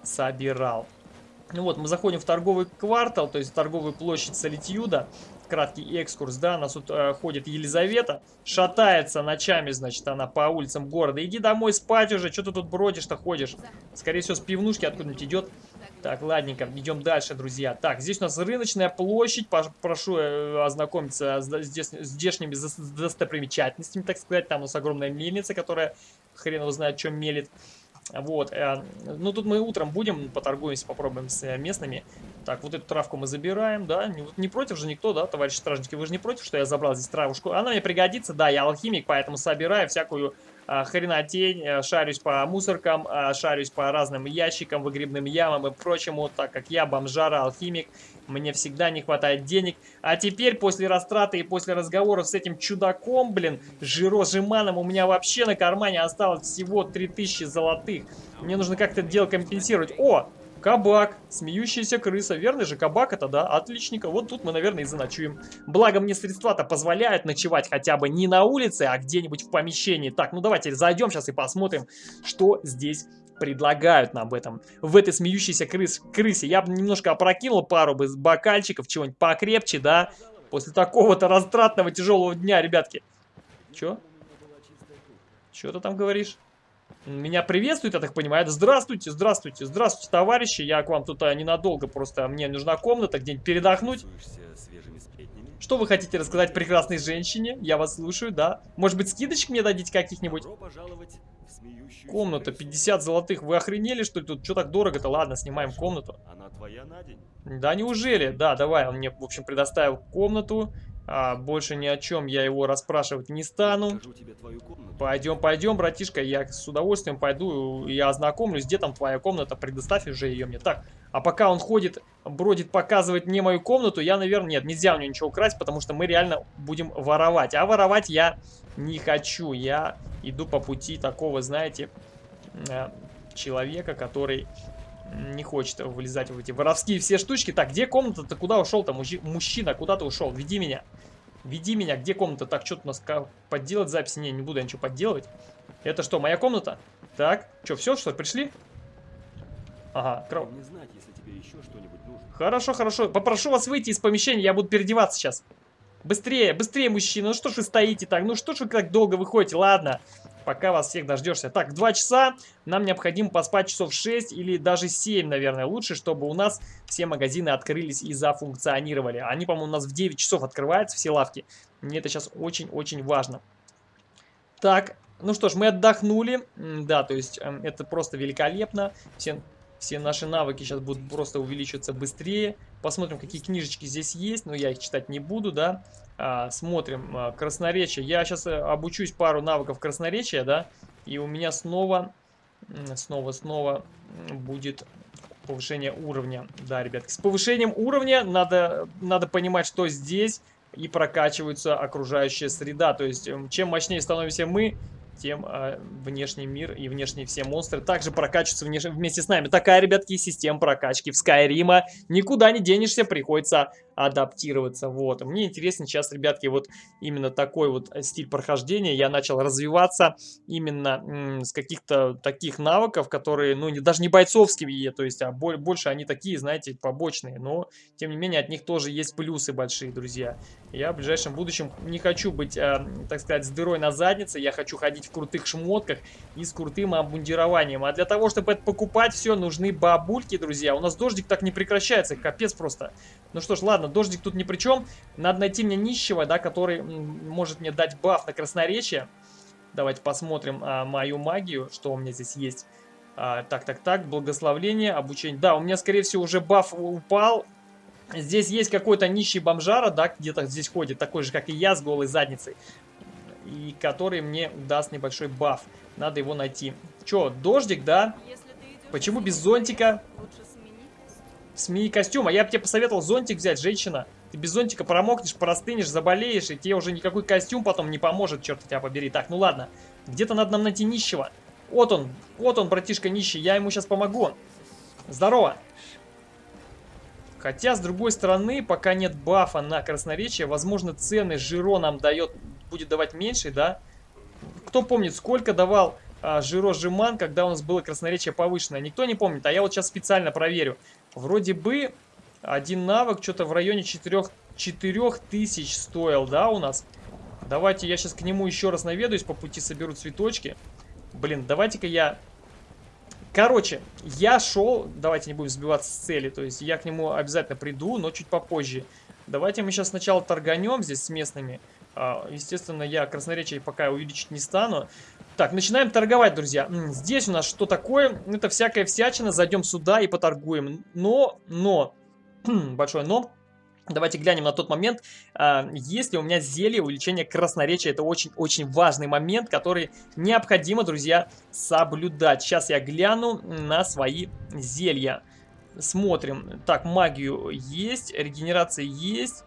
[SPEAKER 1] пособирал. Ну вот, мы заходим в торговый квартал, то есть торговую площадь Солитюда. Краткий экскурс, да, нас тут э, ходит Елизавета, шатается ночами, значит, она по улицам города. Иди домой спать уже, что ты тут бродишь-то ходишь? Скорее всего, с пивнушки откуда-нибудь идет. Так, ладненько, идем дальше, друзья. Так, здесь у нас рыночная площадь. Прошу э, ознакомиться с здешними достопримечательностями, так сказать. Там у нас огромная мельница, которая хрен его знает, чем мелит. Вот, э, ну тут мы утром будем, поторгуемся, попробуем с э, местными. Так, вот эту травку мы забираем, да, не, не против же никто, да, товарищи стражники, вы же не против, что я забрал здесь травушку? Она мне пригодится, да, я алхимик, поэтому собираю всякую хренотень, э, шарюсь по мусоркам, а, шарюсь по разным ящикам, выгребным ямам и прочему, так как я бомжара, алхимик, мне всегда не хватает денег. А теперь, после растраты и после разговоров с этим чудаком, блин, жирожиманом, у меня вообще на кармане осталось всего 3000 золотых. Мне нужно как-то дело компенсировать. О, Кабак, смеющаяся крыса. Верный же кабак это, да? Отличненько. Вот тут мы, наверное, и заночуем. Благо мне средства-то позволяют ночевать хотя бы не на улице, а где-нибудь в помещении. Так, ну давайте зайдем сейчас и посмотрим, что здесь предлагают нам в этом, в этой смеющейся крыс, крысе. Я бы немножко опрокинул пару бы бокальчиков, чего-нибудь покрепче, да? После такого-то растратного тяжелого дня, ребятки. Чё? Чё ты там говоришь? Меня приветствует, я так понимаю. Здравствуйте, здравствуйте, здравствуйте, товарищи. Я к вам тут а, ненадолго, просто мне нужна комната, где-нибудь передохнуть. Что вы хотите рассказать прекрасной женщине? Я вас слушаю, да. Может быть, скидочек мне дадите каких-нибудь? Комната, 50 золотых. Вы охренели, что ли? Тут что так дорого-то? Ладно, снимаем комнату. Она твоя на день? Да, неужели? Да, давай. Он мне, в общем, предоставил комнату. А, больше ни о чем я его расспрашивать не стану. Пойдем, пойдем, братишка, я с удовольствием пойду и ознакомлюсь, где там твоя комната, предоставь уже ее мне. Так, а пока он ходит, бродит, показывает мне мою комнату, я, наверное, нет, нельзя у него ничего украсть, потому что мы реально будем воровать. А воровать я не хочу, я иду по пути такого, знаете, э, человека, который не хочет вылезать в эти воровские все штучки. Так, где комната-то? Куда ушел-то? Мужчина, куда ты ушел? Веди меня. Веди меня. Где комната? Так, что-то у нас подделать записи? Не, не буду я ничего подделать. Это что, моя комната? Так, что, все, что, пришли? Ага, кров. Не знать, если тебе еще что-нибудь нужно. Хорошо, хорошо. Попрошу вас выйти из помещения, я буду переодеваться сейчас. Быстрее, быстрее, мужчина. Ну что ж вы стоите так? Ну что ж вы так долго выходите? Ладно пока вас всех дождешься. Так, 2 часа, нам необходимо поспать часов 6 или даже 7, наверное, лучше, чтобы у нас все магазины открылись и зафункционировали. Они, по-моему, у нас в 9 часов открываются, все лавки. Мне это сейчас очень-очень важно. Так, ну что ж, мы отдохнули. Да, то есть э, это просто великолепно. Все, все наши навыки сейчас будут просто увеличиваться быстрее. Посмотрим, какие книжечки здесь есть, но я их читать не буду, да. А, смотрим, а, красноречие. Я сейчас э, обучусь пару навыков красноречия, да, и у меня снова, снова, снова будет повышение уровня. Да, ребятки, с повышением уровня надо, надо понимать, что здесь и прокачивается окружающая среда. То есть, чем мощнее становимся мы, тем э, внешний мир и внешние все монстры также прокачиваются внеш... вместе с нами. Такая, ребятки, система прокачки в Скайрима. Никуда не денешься, приходится адаптироваться. Вот. Мне интересно сейчас, ребятки, вот именно такой вот стиль прохождения. Я начал развиваться именно с каких-то таких навыков, которые, ну, не, даже не бойцовские, то есть, а боль, больше они такие, знаете, побочные. Но, тем не менее, от них тоже есть плюсы большие, друзья. Я в ближайшем будущем не хочу быть, э, так сказать, с дырой на заднице. Я хочу ходить в крутых шмотках и с крутым обмундированием. А для того, чтобы это покупать все, нужны бабульки, друзья. У нас дождик так не прекращается, капец просто. Ну что ж, ладно, дождик тут ни при чем. Надо найти мне нищего, да, который может мне дать баф на красноречие. Давайте посмотрим а, мою магию, что у меня здесь есть. А, так, так, так, благословление, обучение. Да, у меня, скорее всего, уже баф упал. Здесь есть какой-то нищий бомжара, да, где-то здесь ходит, такой же, как и я, с голой задницей. И который мне даст небольшой баф. Надо его найти. Че, дождик, да? Почему без зонтика? Смени костюм. А я бы тебе посоветовал зонтик взять, женщина. Ты без зонтика промокнешь, простынешь, заболеешь, и тебе уже никакой костюм потом не поможет, черт тебя побери. Так, ну ладно. Где-то надо нам найти нищего. Вот он, вот он, братишка нищий, я ему сейчас помогу. Здорово. Хотя, с другой стороны, пока нет бафа на красноречие, возможно, цены Жиро нам дает, будет давать меньше, да? Кто помнит, сколько давал а, Жиро Жиман, когда у нас было красноречие повышенное? Никто не помнит, а я вот сейчас специально проверю. Вроде бы один навык что-то в районе 4, 4000 стоил, да, у нас? Давайте я сейчас к нему еще раз наведаюсь, по пути соберу цветочки. Блин, давайте-ка я Короче, я шел, давайте не будем сбиваться с цели, то есть я к нему обязательно приду, но чуть попозже. Давайте мы сейчас сначала торганем здесь с местными. А, естественно, я красноречие пока увеличить не стану. Так, начинаем торговать, друзья. Здесь у нас что такое? Это всякая всячина. Зайдем сюда и поторгуем. Но, но, большое но. Давайте глянем на тот момент, э, есть ли у меня зелье увеличения красноречия. Это очень-очень важный момент, который необходимо, друзья, соблюдать. Сейчас я гляну на свои зелья. Смотрим. Так, магию есть, регенерация есть.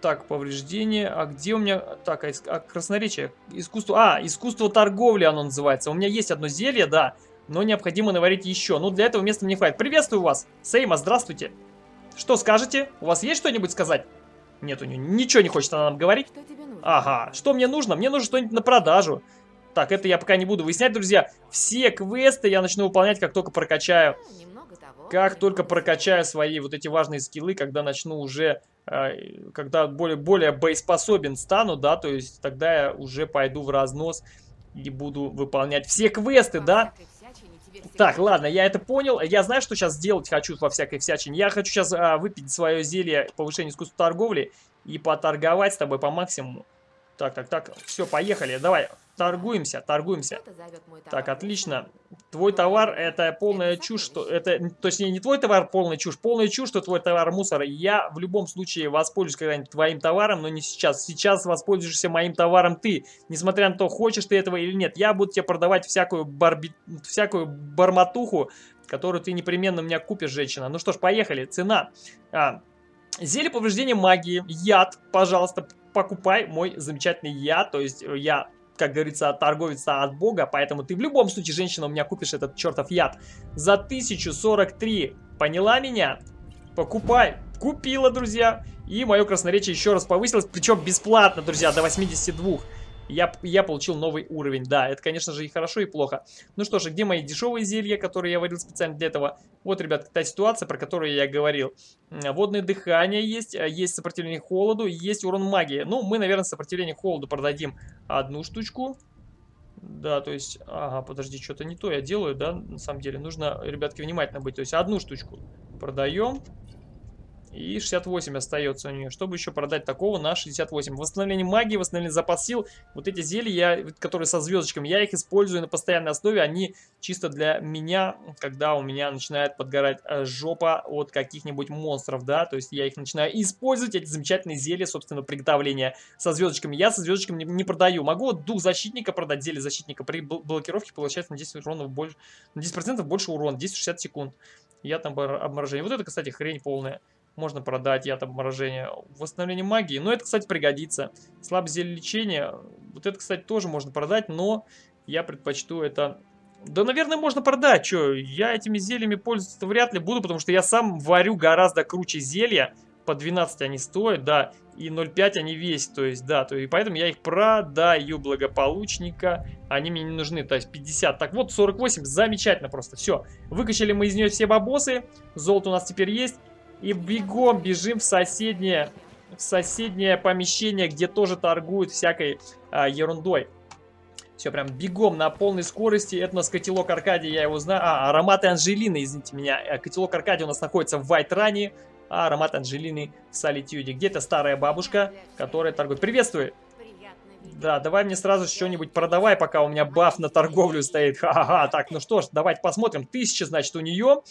[SPEAKER 1] Так, повреждение. А где у меня... Так, а, а красноречие? Искусство... А, искусство торговли оно называется. У меня есть одно зелье, да, но необходимо наварить еще. Ну, для этого места не хватит. Приветствую вас, Сейма, здравствуйте. Что скажете? У вас есть что-нибудь сказать? Нет, у нее ничего не хочет она нам говорить. Что тебе нужно? Ага, что мне нужно? Мне нужно что-нибудь на продажу. Так, это я пока не буду выяснять, друзья. Все квесты я начну выполнять, как только прокачаю. Как только прокачаю свои вот эти важные скиллы, когда начну уже, когда более, более боеспособен стану, да, то есть тогда я уже пойду в разнос и буду выполнять все квесты, да. Так, ладно, я это понял. Я знаю, что сейчас сделать хочу во всякой всячине. Я хочу сейчас а, выпить свое зелье повышения искусства торговли и поторговать с тобой по максимуму. Так, так, так, все, поехали. Давай, торгуемся, торгуемся. Так, отлично. Твой товар это полная чушь, что это, точнее, не твой товар полная чушь, полная чушь, что твой товар мусор. Я в любом случае воспользуюсь когда-нибудь твоим товаром, но не сейчас. Сейчас воспользуешься моим товаром ты, несмотря на то, хочешь ты этого или нет. Я буду тебе продавать всякую, барби... всякую барматуху, которую ты непременно у меня купишь, женщина. Ну что ж, поехали. Цена. А, Зелье повреждения магии, яд, пожалуйста, покупай мой замечательный яд, то есть я как говорится, торговец от бога, поэтому ты в любом случае, женщина, у меня купишь этот чертов яд за 1043. Поняла меня? Покупай. Купила, друзья. И мое красноречие еще раз повысилось, причем бесплатно, друзья, до 82 я, я получил новый уровень. Да, это, конечно же, и хорошо, и плохо. Ну что же, где мои дешевые зелья, которые я варил специально для этого? Вот, ребят, та ситуация, про которую я говорил. Водное дыхание есть, а, есть сопротивление холоду, есть урон магии. Ну, мы, наверное, сопротивление холоду продадим одну штучку. Да, то есть, ага, подожди, что-то не то я делаю, да, на самом деле. Нужно, ребятки, внимательно быть. То есть, одну штучку продаем. И 68 остается у нее. Чтобы еще продать такого на 68. Восстановление магии, восстановление запас сил. Вот эти зелья, которые со звездочками, я их использую на постоянной основе. Они чисто для меня, когда у меня начинает подгорать э, жопа от каких-нибудь монстров, да. То есть я их начинаю использовать, эти замечательные зелья, собственно, приготовления со звездочками. Я со звездочками не, не продаю. Могу дух защитника продать, зелье защитника. При блокировке получается на 10 урона больше, на 10% больше урона, 10-60 секунд. Я там обморожение. Вот это, кстати, хрень полная. Можно продать яд обморожения. Восстановление магии. Но это, кстати, пригодится. Слабое зелье лечения. Вот это, кстати, тоже можно продать, но я предпочту это... Да, наверное, можно продать. Что, я этими зельями пользоваться вряд ли буду, потому что я сам варю гораздо круче зелья. По 12 они стоят, да, и 0,5 они весят, то есть, да, то и поэтому я их продаю благополучника, они мне не нужны, то есть 50. Так вот, 48, замечательно просто, все. Выкачали мы из нее все бабосы, золото у нас теперь есть. И бегом бежим в соседнее, в соседнее помещение, где тоже торгуют всякой а, ерундой. Все, прям бегом на полной скорости. Это у нас котелок Аркадий, я его знаю. А, ароматы Анжелины, извините меня. Э, котелок Аркадий у нас находится в Вайтране, а аромат Анжелины в Солитюде. Где-то старая бабушка, которая торгует. Приветствую! Да, давай мне сразу что-нибудь продавай, пока у меня баф на торговлю стоит. Ха-ха-ха. Так, ну что ж, давайте посмотрим. Тысяча, значит, у нее.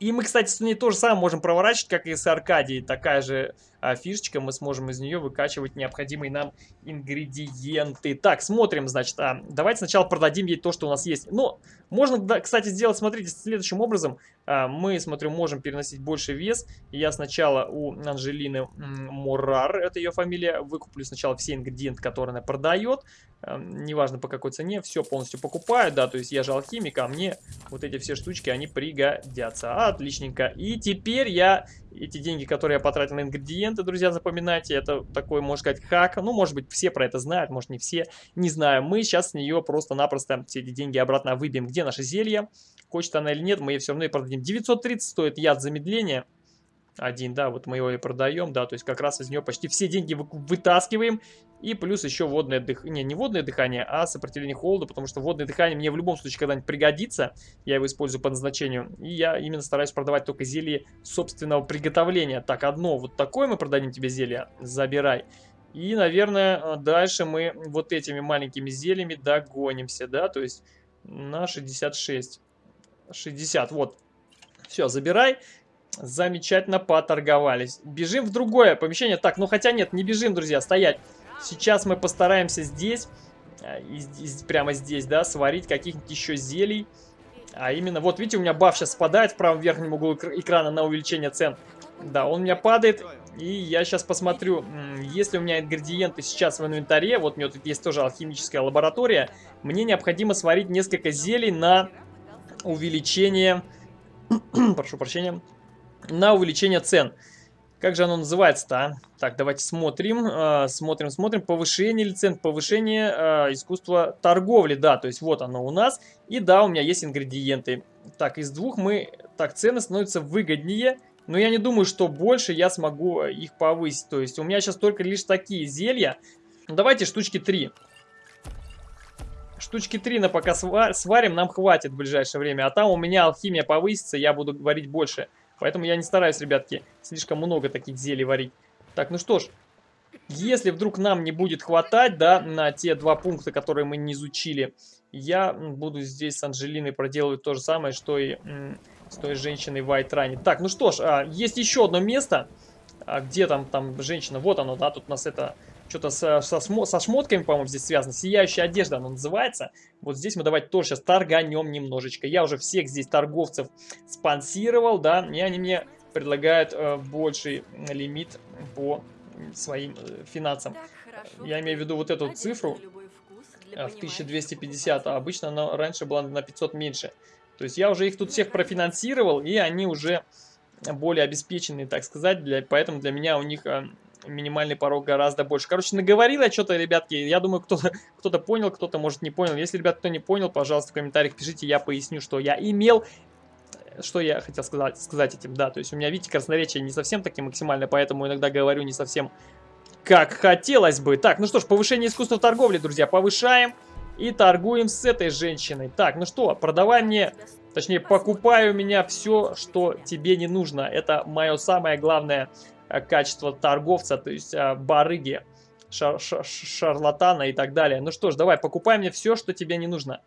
[SPEAKER 1] И мы, кстати, с ней то же самое можем проворачивать, как и с Аркадией. Такая же фишечка, мы сможем из нее выкачивать необходимые нам ингредиенты. Так, смотрим, значит, а, давайте сначала продадим ей то, что у нас есть. Ну, можно, да, кстати, сделать, смотрите, следующим образом. А, мы, смотрю, можем переносить больше вес. Я сначала у Анжелины Мурар, это ее фамилия, выкуплю сначала все ингредиенты, которые она продает. А, неважно по какой цене, все полностью покупаю, да, то есть я же алхимик, а мне вот эти все штучки, они пригодятся. Отличненько. И теперь я эти деньги, которые я потратил на ингредиенты, друзья, запоминайте, это такой, можно сказать, хак. Ну, может быть, все про это знают, может, не все, не знаю. Мы сейчас с нее просто-напросто все эти деньги обратно выбьем. Где наше зелье? Хочет она или нет, мы ее все равно и продадим. 930 стоит яд замедления один, да, вот мы его и продаем, да, то есть как раз из нее почти все деньги вытаскиваем, и плюс еще водное дыхание, не, не водное дыхание, а сопротивление холоду, потому что водное дыхание мне в любом случае когда-нибудь пригодится, я его использую по назначению, и я именно стараюсь продавать только зелье собственного приготовления. Так, одно вот такое мы продадим тебе зелье, забирай. И, наверное, дальше мы вот этими маленькими зельями догонимся, да, то есть на 66. 60, вот. Все, забирай. Замечательно поторговались. Бежим в другое помещение. Так, ну хотя нет, не бежим, друзья, стоять. Сейчас мы постараемся здесь, э, прямо здесь, да, сварить каких-нибудь еще зелий. А именно, вот видите, у меня баф сейчас спадает в правом верхнем углу экрана на увеличение цен. Да, он у меня падает, и я сейчас посмотрю, если у меня ингредиенты сейчас в инвентаре, вот у меня тут есть тоже алхимическая лаборатория, мне необходимо сварить несколько зелий на увеличение, прошу прощения, на увеличение цен. Как же оно называется-то, а? Так, давайте смотрим, э, смотрим, смотрим. Повышение ли цен, повышение э, искусства торговли, да, то есть вот оно у нас. И да, у меня есть ингредиенты. Так, из двух мы, так, цены становятся выгоднее, но я не думаю, что больше я смогу их повысить. То есть у меня сейчас только лишь такие зелья. Давайте штучки 3. Штучки 3 на пока сварим, нам хватит в ближайшее время. А там у меня алхимия повысится, я буду варить больше. Поэтому я не стараюсь, ребятки, слишком много таких зелий варить. Так, ну что ж, если вдруг нам не будет хватать, да, на те два пункта, которые мы не изучили, я буду здесь с Анжелиной проделывать то же самое, что и с той женщиной в Айтране. Так, ну что ж, а, есть еще одно место. А где там, там женщина? Вот оно, да, тут у нас это что-то со, со, со шмотками, по-моему, здесь связано. Сияющая одежда она называется. Вот здесь мы давайте тоже сейчас торганем немножечко. Я уже всех здесь торговцев спонсировал, да, и они мне предлагают э, больший лимит по своим э, финансам. Я имею в виду вот эту цифру э, в 1250, а обычно она раньше была на 500 меньше. То есть я уже их тут всех профинансировал, и они уже более обеспеченные, так сказать, для, поэтому для меня у них э, минимальный порог гораздо больше. Короче, наговорил я что-то, ребятки. Я думаю, кто-то кто, -то, понял, кто-то, может, не понял. Если, ребят, кто не понял, пожалуйста, в комментариях пишите, я поясню, что я имел. Что я хотел сказать, сказать этим, да. То есть у меня, видите, красноречие не совсем таки максимально, поэтому иногда говорю не совсем как хотелось бы. Так, ну что ж, повышение искусства торговли, друзья, повышаем. И торгуем с этой женщиной. Так, ну что, продавай мне, точнее, покупай у меня все, что тебе не нужно. Это мое самое главное качество торговца, то есть э, барыги, шар шар шарлатана и так далее. Ну что ж, давай, покупай мне все, что тебе не нужно.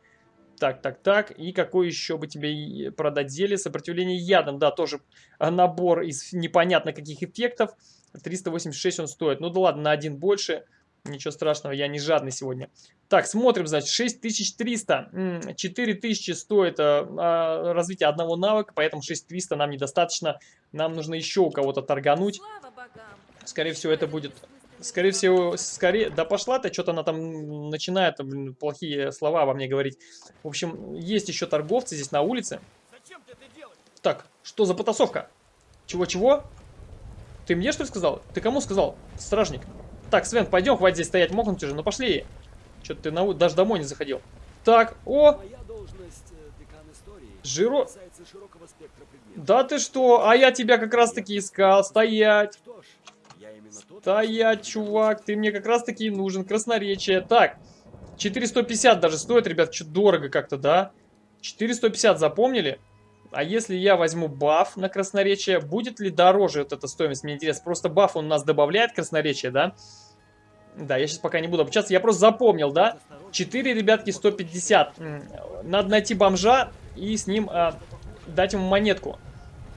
[SPEAKER 1] Так, так, так. И какой еще бы тебе продать зелье? Сопротивление ядом. Да, тоже набор из непонятно каких эффектов. 386 он стоит. Ну да ладно, на один больше. Ничего страшного, я не жадный сегодня. Так, смотрим, значит, 6300. 4000 стоит а, развитие одного навыка, поэтому 6300 нам недостаточно. Нам нужно еще у кого-то торгануть. Скорее всего, это будет... Скорее всего, скорее... Да пошла ты, что-то она там начинает блин, плохие слова во мне говорить. В общем, есть еще торговцы здесь на улице. Так, что за потасовка? Чего-чего? Ты мне что ли сказал? Ты кому сказал? Стражник. Так, Свен, пойдем, хватит здесь стоять, мокнуть уже. Ну пошли. Что-то ты на... даже домой не заходил. Так, о! Э, Жиро... Да ты что? А я тебя как раз таки искал. Стоять. Стоять, чувак. Ты мне как раз таки нужен. Красноречие. Так. 450 даже стоит, ребят. Что дорого как-то, да? 450 запомнили? А если я возьму баф на красноречие, будет ли дороже вот эта стоимость? Мне интересно. Просто баф он у нас добавляет красноречие, да? Да, я сейчас пока не буду обучаться. Я просто запомнил, да? 4, ребятки, 150. Надо найти бомжа и с ним а, дать ему монетку.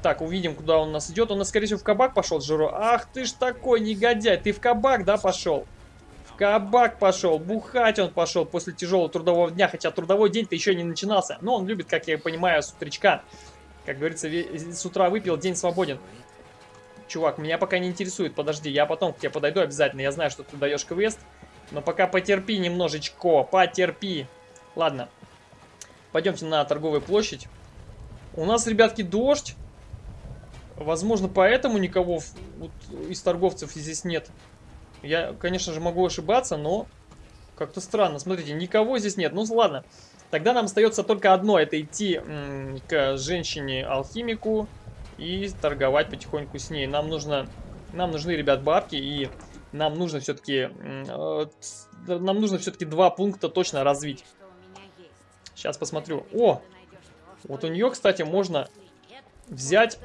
[SPEAKER 1] Так, увидим, куда он у нас идет. Он, скорее всего, в кабак пошел, Жиро. Ах ты ж такой негодяй. Ты в кабак, да, пошел? В кабак пошел. Бухать он пошел после тяжелого трудового дня. Хотя трудовой день-то еще не начинался. Но он любит, как я понимаю, с. Как говорится, с утра выпил, день свободен. Чувак, меня пока не интересует. Подожди, я потом к тебе подойду обязательно. Я знаю, что ты даешь квест. Но пока потерпи немножечко. Потерпи. Ладно. Пойдемте на торговую площадь. У нас, ребятки, дождь. Возможно, поэтому никого вот, из торговцев здесь нет. Я, конечно же, могу ошибаться, но как-то странно. Смотрите, никого здесь нет. Ну, ладно. Тогда нам остается только одно. Это идти к женщине-алхимику и торговать потихоньку с ней. Нам нужно... Нам нужны, ребят, бабки и нам нужно все-таки... Э, нам нужно все-таки два пункта точно развить. Сейчас посмотрю. О! Вот у нее, кстати, можно взять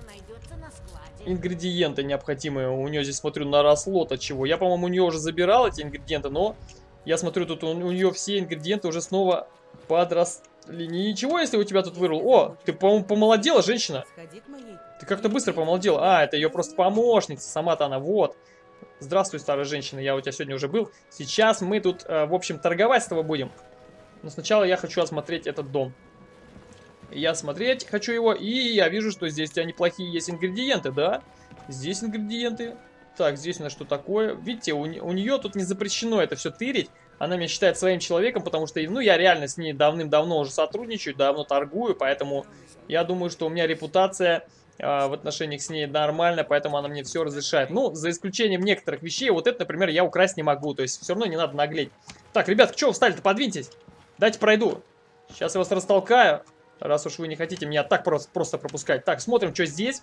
[SPEAKER 1] ингредиенты необходимые. У нее здесь, смотрю, наросло-то чего. Я, по-моему, у нее уже забирал эти ингредиенты, но я смотрю, тут у, у нее все ингредиенты уже снова подросли. Ничего, если у тебя тут вырвал. О, ты, по-моему, помолодела, женщина. Ты как-то быстро помолодела. А, это ее просто помощница. Сама-то она, вот. Здравствуй, старая женщина, я у тебя сегодня уже был. Сейчас мы тут, э, в общем, торговать с тобой будем. Но сначала я хочу осмотреть этот дом. Я смотреть хочу его, и я вижу, что здесь у тебя неплохие есть ингредиенты, да? Здесь ингредиенты. Так, здесь у нас что такое? Видите, у, у нее тут не запрещено это все тырить. Она меня считает своим человеком, потому что, ну, я реально с ней давным-давно уже сотрудничаю, давно торгую, поэтому я думаю, что у меня репутация в отношениях с ней нормальная, поэтому она мне все разрешает. Ну, за исключением некоторых вещей, вот это, например, я украсть не могу, то есть все равно не надо наглеть. Так, ребят, что встали-то, подвиньтесь. Дайте пройду. Сейчас я вас растолкаю. Раз уж вы не хотите меня так просто, просто пропускать. Так, смотрим, что здесь.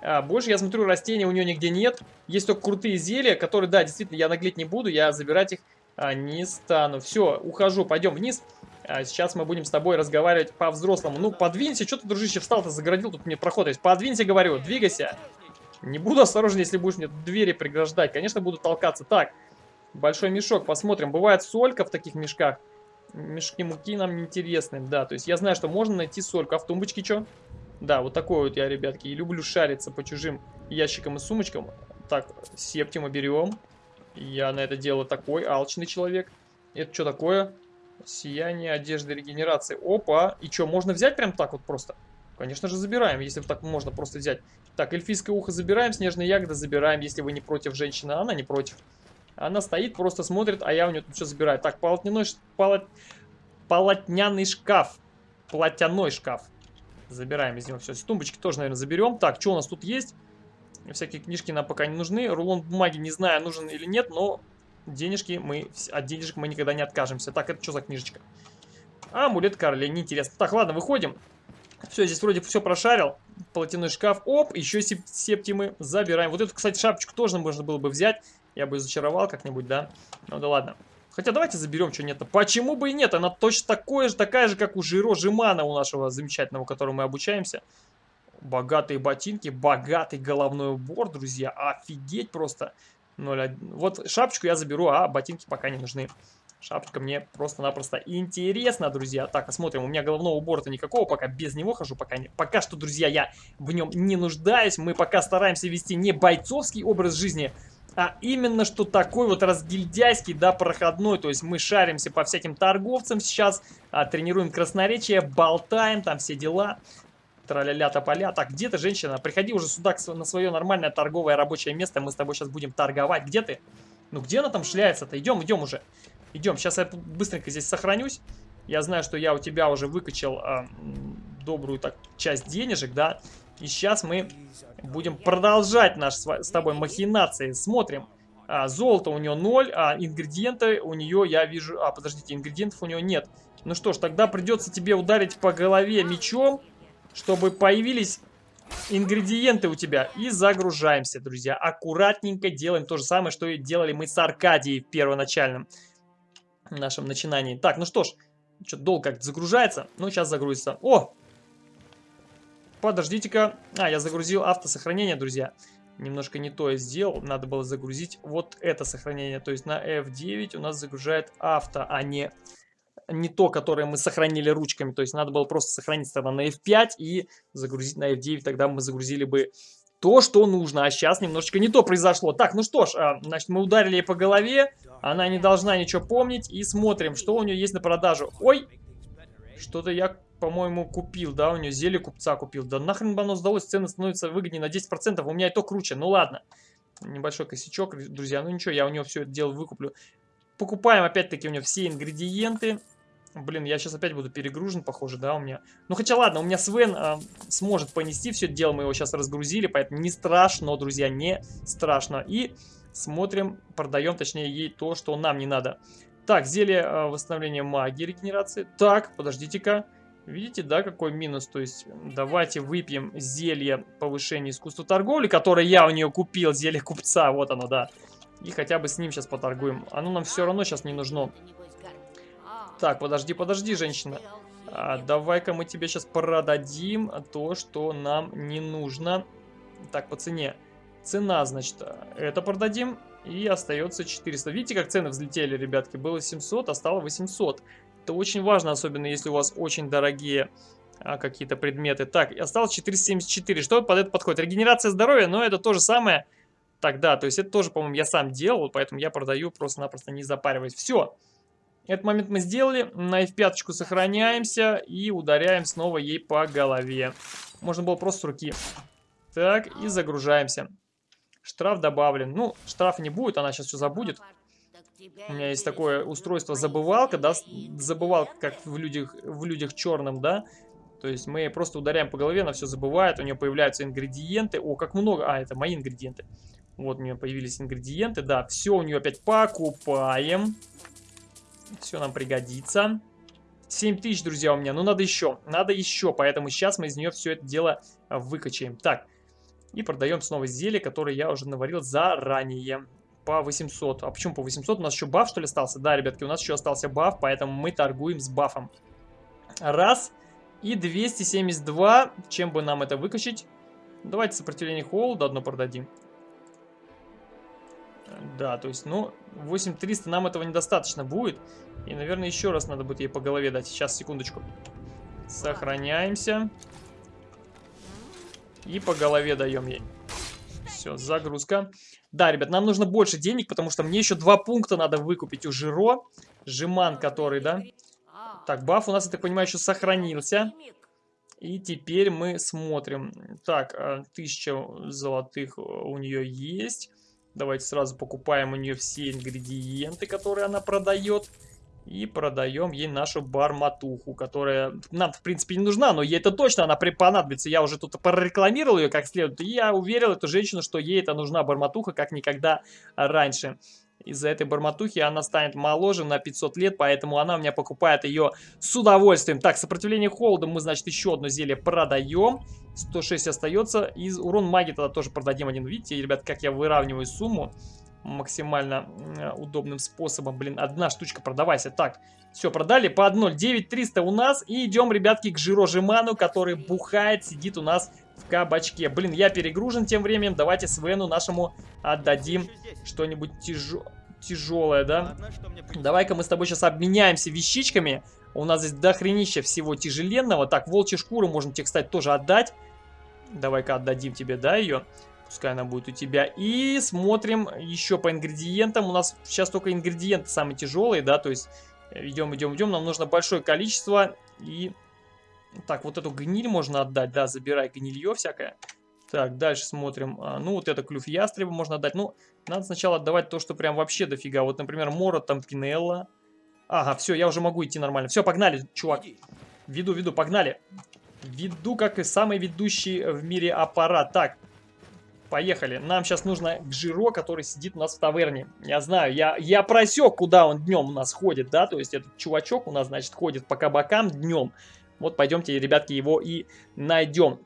[SPEAKER 1] А, больше, я смотрю, растений у нее нигде нет. Есть только крутые зелья, которые, да, действительно, я наглеть не буду. Я забирать их а, не стану. Все, ухожу, пойдем вниз. А, сейчас мы будем с тобой разговаривать по-взрослому. Ну, подвинься, что ты, дружище, встал-то, загородил, тут мне проход есть. Подвинься, говорю, двигайся. Не буду осторожен, если будешь мне двери преграждать. Конечно, буду толкаться. Так, большой мешок, посмотрим. Бывает солька в таких мешках мешки муки нам неинтересны, да. То есть я знаю, что можно найти сольку. А в тумбочке что? Да, вот такой вот я, ребятки, и люблю шариться по чужим ящикам и сумочкам. Так, септима берем. Я на это дело такой, алчный человек. Это что такое? Сияние одежды регенерации. Опа! И что, можно взять прям так вот просто? Конечно же забираем, если так можно просто взять. Так, эльфийское ухо забираем, снежные ягоды забираем, если вы не против женщины. Она не против. Она стоит, просто смотрит, а я у нее тут все забираю. Так, полотняной, полот... полотняный шкаф. Платяной шкаф. Забираем из него все. Тумбочки тоже, наверное, заберем. Так, что у нас тут есть? Всякие книжки нам пока не нужны. Рулон бумаги не знаю, нужен или нет, но денежки мы... От денежек мы никогда не откажемся. Так, это что за книжечка? Амулет короля, неинтересно. Так, ладно, выходим. Все, здесь вроде все прошарил. Платяной шкаф. Оп, еще септимы забираем. Вот эту, кстати, шапочку тоже можно было бы взять. Я бы зачаровал как-нибудь, да? Ну да ладно. Хотя давайте заберем, что нет. Почему бы и нет? Она точно такое же, такая же, как у Жиро Жимана, у нашего замечательного, которому мы обучаемся. Богатые ботинки, богатый головной убор, друзья. Офигеть просто. 0, вот шапочку я заберу, а ботинки пока не нужны. Шапочка мне просто-напросто интересна, друзья. Так, посмотрим. У меня головного убора-то никакого, пока без него хожу. Пока, не, пока что, друзья, я в нем не нуждаюсь. Мы пока стараемся вести не бойцовский образ жизни, а именно что такой вот разгильдяйский, да, проходной. То есть мы шаримся по всяким торговцам сейчас, а, тренируем красноречие, болтаем, там все дела. Траля-ля тополя. Так, где ты, женщина? Приходи уже сюда на свое нормальное торговое рабочее место. Мы с тобой сейчас будем торговать. Где ты? Ну, где она там шляется-то? Идем, идем уже. Идем. Сейчас я быстренько здесь сохранюсь. Я знаю, что я у тебя уже выкачал э, добрую так часть денежек, да. И сейчас мы будем продолжать наш с тобой махинации. Смотрим. А, золото у нее 0, а ингредиенты у нее, я вижу... А, подождите, ингредиентов у нее нет. Ну что ж, тогда придется тебе ударить по голове мечом, чтобы появились ингредиенты у тебя. И загружаемся, друзья. Аккуратненько делаем то же самое, что и делали мы с Аркадией в первоначальном нашем начинании. Так, ну что ж, что-то долго как-то загружается. Ну, сейчас загрузится. О, Подождите-ка. А, я загрузил автосохранение, друзья. Немножко не то я сделал. Надо было загрузить вот это сохранение. То есть на F9 у нас загружает авто, а не не то, которое мы сохранили ручками. То есть надо было просто сохранить тогда на F5 и загрузить на F9. Тогда мы загрузили бы то, что нужно. А сейчас немножечко не то произошло. Так, ну что ж, а, значит, мы ударили ей по голове. Она не должна ничего помнить. И смотрим, что у нее есть на продажу. Ой, что-то я, по-моему, купил, да, у нее зелье купца купил. Да нахрен бы оно сдалось, цены становятся выгоднее на 10%. У меня и то круче, ну ладно. Небольшой косячок, друзья, ну ничего, я у него все это дело выкуплю. Покупаем опять-таки у него все ингредиенты. Блин, я сейчас опять буду перегружен, похоже, да, у меня. Ну, хотя ладно, у меня Свен э, сможет понести все это дело, мы его сейчас разгрузили, поэтому не страшно, друзья, не страшно. И смотрим, продаем, точнее, ей то, что нам не надо. Так, зелье э, восстановления магии, регенерации. Так, подождите-ка. Видите, да, какой минус? То есть, давайте выпьем зелье повышения искусства торговли, которое я у нее купил, зелье купца, вот оно, да. И хотя бы с ним сейчас поторгуем. Оно нам все равно сейчас не нужно. Так, подожди, подожди, женщина. А, Давай-ка мы тебе сейчас продадим то, что нам не нужно. Так, по цене. Цена, значит, это продадим. И остается 400. Видите, как цены взлетели, ребятки? Было 700, а стало 800. Это очень важно, особенно если у вас очень дорогие а, какие-то предметы. Так, осталось 474. Что под это подходит? Регенерация здоровья, но это то же самое тогда. То есть это тоже, по-моему, я сам делал, поэтому я продаю просто-напросто не запариваясь. Все. Этот момент мы сделали. На F5 сохраняемся и ударяем снова ей по голове. Можно было просто руки. Так, и загружаемся. Штраф добавлен. Ну, штрафа не будет, она сейчас все забудет. У меня есть такое устройство забывалка, да, забывалка, как в людях, в людях черном, да. То есть мы просто ударяем по голове, она все забывает, у нее появляются ингредиенты. О, как много. А, это мои ингредиенты. Вот у нее появились ингредиенты, да, все у нее опять покупаем. Все нам пригодится. 7 тысяч, друзья, у меня. Ну, надо еще. Надо еще. Поэтому сейчас мы из нее все это дело выкачаем. Так. И продаем снова зелье, которое я уже наварил заранее. По 800. А почему по 800? У нас еще баф, что ли, остался? Да, ребятки, у нас еще остался баф, поэтому мы торгуем с бафом. Раз. И 272. Чем бы нам это выкачать? Давайте сопротивление холода одно продадим. Да, то есть, ну, 8300 нам этого недостаточно будет. И, наверное, еще раз надо будет ей по голове дать. Сейчас, секундочку. Сохраняемся. И по голове даем ей. Все, загрузка. Да, ребят, нам нужно больше денег, потому что мне еще два пункта надо выкупить у Жиро. Жиман, который, да. Так, баф у нас, я так понимаю, еще сохранился. И теперь мы смотрим. Так, 1000 э, золотых у нее есть. Давайте сразу покупаем у нее все ингредиенты, которые она продает. И продаем ей нашу барматуху, которая нам, в принципе, не нужна, но ей это точно она понадобится. Я уже тут прорекламировал ее как следует, и я уверил эту женщину, что ей это нужна барматуха, как никогда раньше. Из-за этой барматухи она станет моложе на 500 лет, поэтому она у меня покупает ее с удовольствием. Так, сопротивление холоду мы, значит, еще одно зелье продаем. 106 остается. И урон магии тогда тоже продадим один. Видите, ребят, как я выравниваю сумму максимально удобным способом. Блин, одна штучка продавайся. Так, все, продали по 1.0. 9300 у нас. И идем, ребятки, к Жирожиману, который бухает, сидит у нас в кабачке. Блин, я перегружен тем временем. Давайте Свену нашему отдадим что-нибудь тяжелое тяжелое, да? Давай-ка мы с тобой сейчас обменяемся вещичками. У нас здесь дохренища всего тяжеленного. Так, волчья шкуру можно тебе, кстати, тоже отдать. Давай-ка отдадим тебе, да, ее? Пускай она будет у тебя. И смотрим еще по ингредиентам. У нас сейчас только ингредиенты самые тяжелые, да, то есть идем, идем, идем. Нам нужно большое количество. И так, вот эту гниль можно отдать, да, забирай гнилье всякое. Так, дальше смотрим. А, ну, вот это клюв ястреба можно отдать. Ну, надо сначала отдавать то, что прям вообще дофига. Вот, например, Мора, там, Кинелла. Ага, все, я уже могу идти нормально. Все, погнали, чувак. Веду, веду, погнали. Веду, как и самый ведущий в мире аппарат. Так, поехали. Нам сейчас нужно к Жиро, который сидит у нас в таверне. Я знаю, я, я просек, куда он днем у нас ходит, да, то есть этот чувачок у нас, значит, ходит по кабакам днем. Вот пойдемте, ребятки, его и найдем.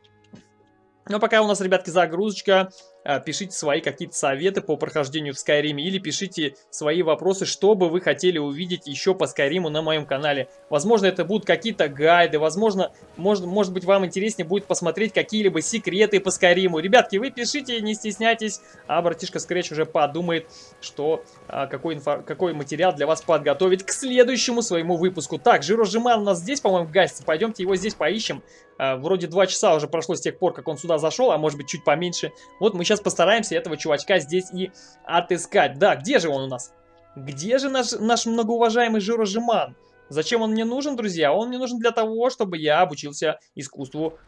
[SPEAKER 1] Но пока у нас, ребятки, загрузочка. А, пишите свои какие-то советы по прохождению в Skyrim или пишите свои вопросы, что бы вы хотели увидеть еще по Skyrim на моем канале. Возможно, это будут какие-то гайды, возможно, может, может быть, вам интереснее будет посмотреть какие-либо секреты по Skyrim. Ребятки, вы пишите, не стесняйтесь, а братишка Scratch уже подумает, что а, какой, инфо, какой материал для вас подготовить к следующему своему выпуску. Так, жирожиман у нас здесь, по-моему, гасте. Пойдемте его здесь поищем. А, вроде два часа уже прошло с тех пор, как он сюда зашел, а может быть чуть поменьше. Вот мы сейчас постараемся этого чувачка здесь и отыскать. Да, где же он у нас? Где же наш, наш многоуважаемый жирожиман? Зачем он мне нужен, друзья? Он мне нужен для того, чтобы я обучился искусству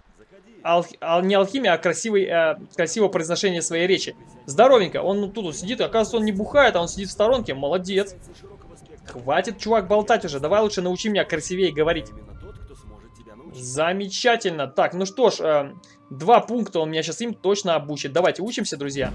[SPEAKER 1] ал, ал, не алхимия, а красивый, э, красивое произношение своей речи. Здоровенько. Он тут вот сидит, оказывается, он не бухает, а он сидит в сторонке. Молодец. Хватит, чувак, болтать уже. Давай лучше научи меня красивее говорить. Замечательно. Так, ну что ж, э, два пункта он меня сейчас им точно обучит. Давайте учимся, друзья.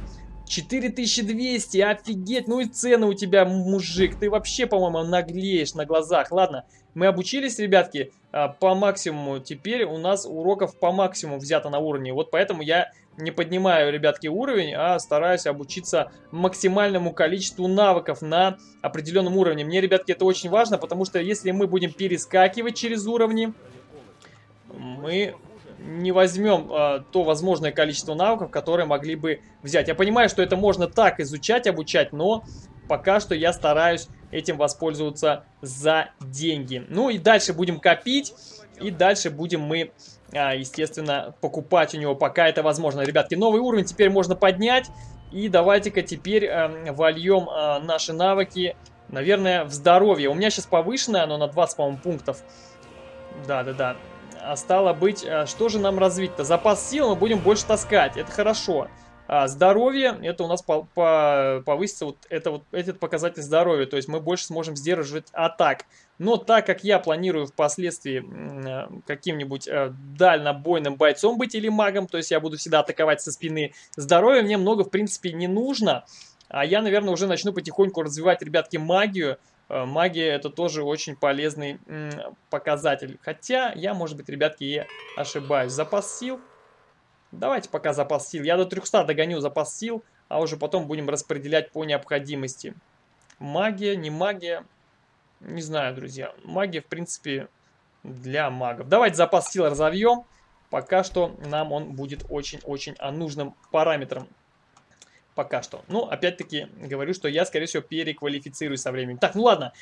[SPEAKER 1] 4200, офигеть, ну и цены у тебя, мужик. Ты вообще, по-моему, наглеешь на глазах. Ладно, мы обучились, ребятки, э, по максимуму. Теперь у нас уроков по максимуму взято на уровне. Вот поэтому я не поднимаю, ребятки, уровень, а стараюсь обучиться максимальному количеству навыков на определенном уровне. Мне, ребятки, это очень важно, потому что если мы будем перескакивать через уровни, мы не возьмем э, то возможное количество навыков, которые могли бы взять. Я понимаю, что это можно так изучать, обучать, но пока что я стараюсь этим воспользоваться за деньги. Ну и дальше будем копить, и дальше будем мы, э, естественно, покупать у него, пока это возможно. Ребятки, новый уровень теперь можно поднять, и давайте-ка теперь э, вольем э, наши навыки, наверное, в здоровье. У меня сейчас повышенное, оно на 20, по-моему, пунктов. Да-да-да. А стало быть, э, что же нам развить-то? Запас сил мы будем больше таскать, это хорошо. А здоровье, это у нас по, по, повысится вот, это вот этот показатель здоровья, то есть мы больше сможем сдерживать атак. Но так как я планирую впоследствии э, каким-нибудь э, дальнобойным бойцом быть или магом, то есть я буду всегда атаковать со спины, здоровья мне много в принципе не нужно. А я, наверное, уже начну потихоньку развивать, ребятки, магию. Э, магия это тоже очень полезный показатель. Хотя я, может быть, ребятки, и ошибаюсь. Запас сил. Давайте пока запас сил. Я до 300 догоню запас сил, а уже потом будем распределять по необходимости. Магия, не магия. Не знаю, друзья. Магия, в принципе, для магов. Давайте запас сил разовьем. Пока что нам он будет очень-очень нужным параметром. Пока что. Ну, опять-таки, говорю, что я, скорее всего, переквалифицируюсь со временем. Так, ну ладно.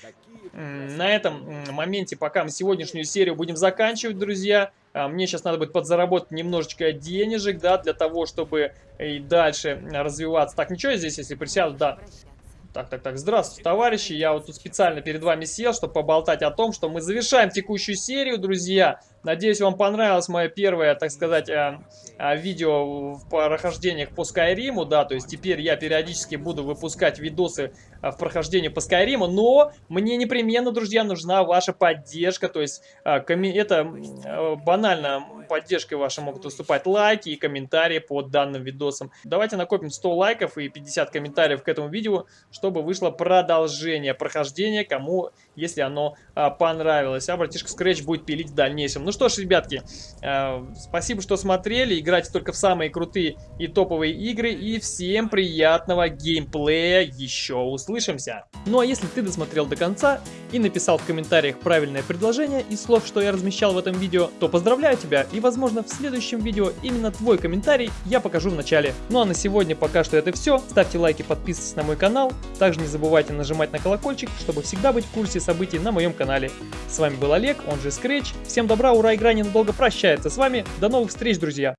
[SPEAKER 1] На этом моменте, пока мы сегодняшнюю серию будем заканчивать, друзья. А, мне сейчас надо будет подзаработать немножечко денежек, да, для того, чтобы и дальше развиваться. Так, ничего здесь, если присяду, да. Так, так, так, здравствуйте, товарищи. Я вот тут специально перед вами сел, чтобы поболтать о том, что мы завершаем текущую серию, друзья. Надеюсь, вам понравилось мое первое, так сказать, э, э, видео в прохождениях по Скайриму, да, то есть теперь я периодически буду выпускать видосы э, в прохождении по Скайриму, но мне непременно, друзья, нужна ваша поддержка, то есть это банально поддержкой вашей могут выступать лайки и комментарии под данным видосом. Давайте накопим 100 лайков и 50 комментариев к этому видео, чтобы вышло продолжение прохождения, кому, если оно понравилось. А братишка Scratch будет пилить в дальнейшем. Ну что ж, ребятки, э, спасибо, что смотрели. Играйте только в самые крутые и топовые игры. И всем приятного геймплея. Еще услышимся. Ну а если ты досмотрел до конца и написал в комментариях правильное предложение из слов, что я размещал в этом видео, то поздравляю тебя. И возможно в следующем видео именно твой комментарий я покажу в начале. Ну а на сегодня пока что это все. Ставьте лайки, подписывайтесь на мой канал. Также не забывайте нажимать на колокольчик, чтобы всегда быть в курсе событий на моем канале. С вами был Олег, он же Scratch. Всем добра, ура, игра ненадолго прощается с вами. До новых встреч, друзья!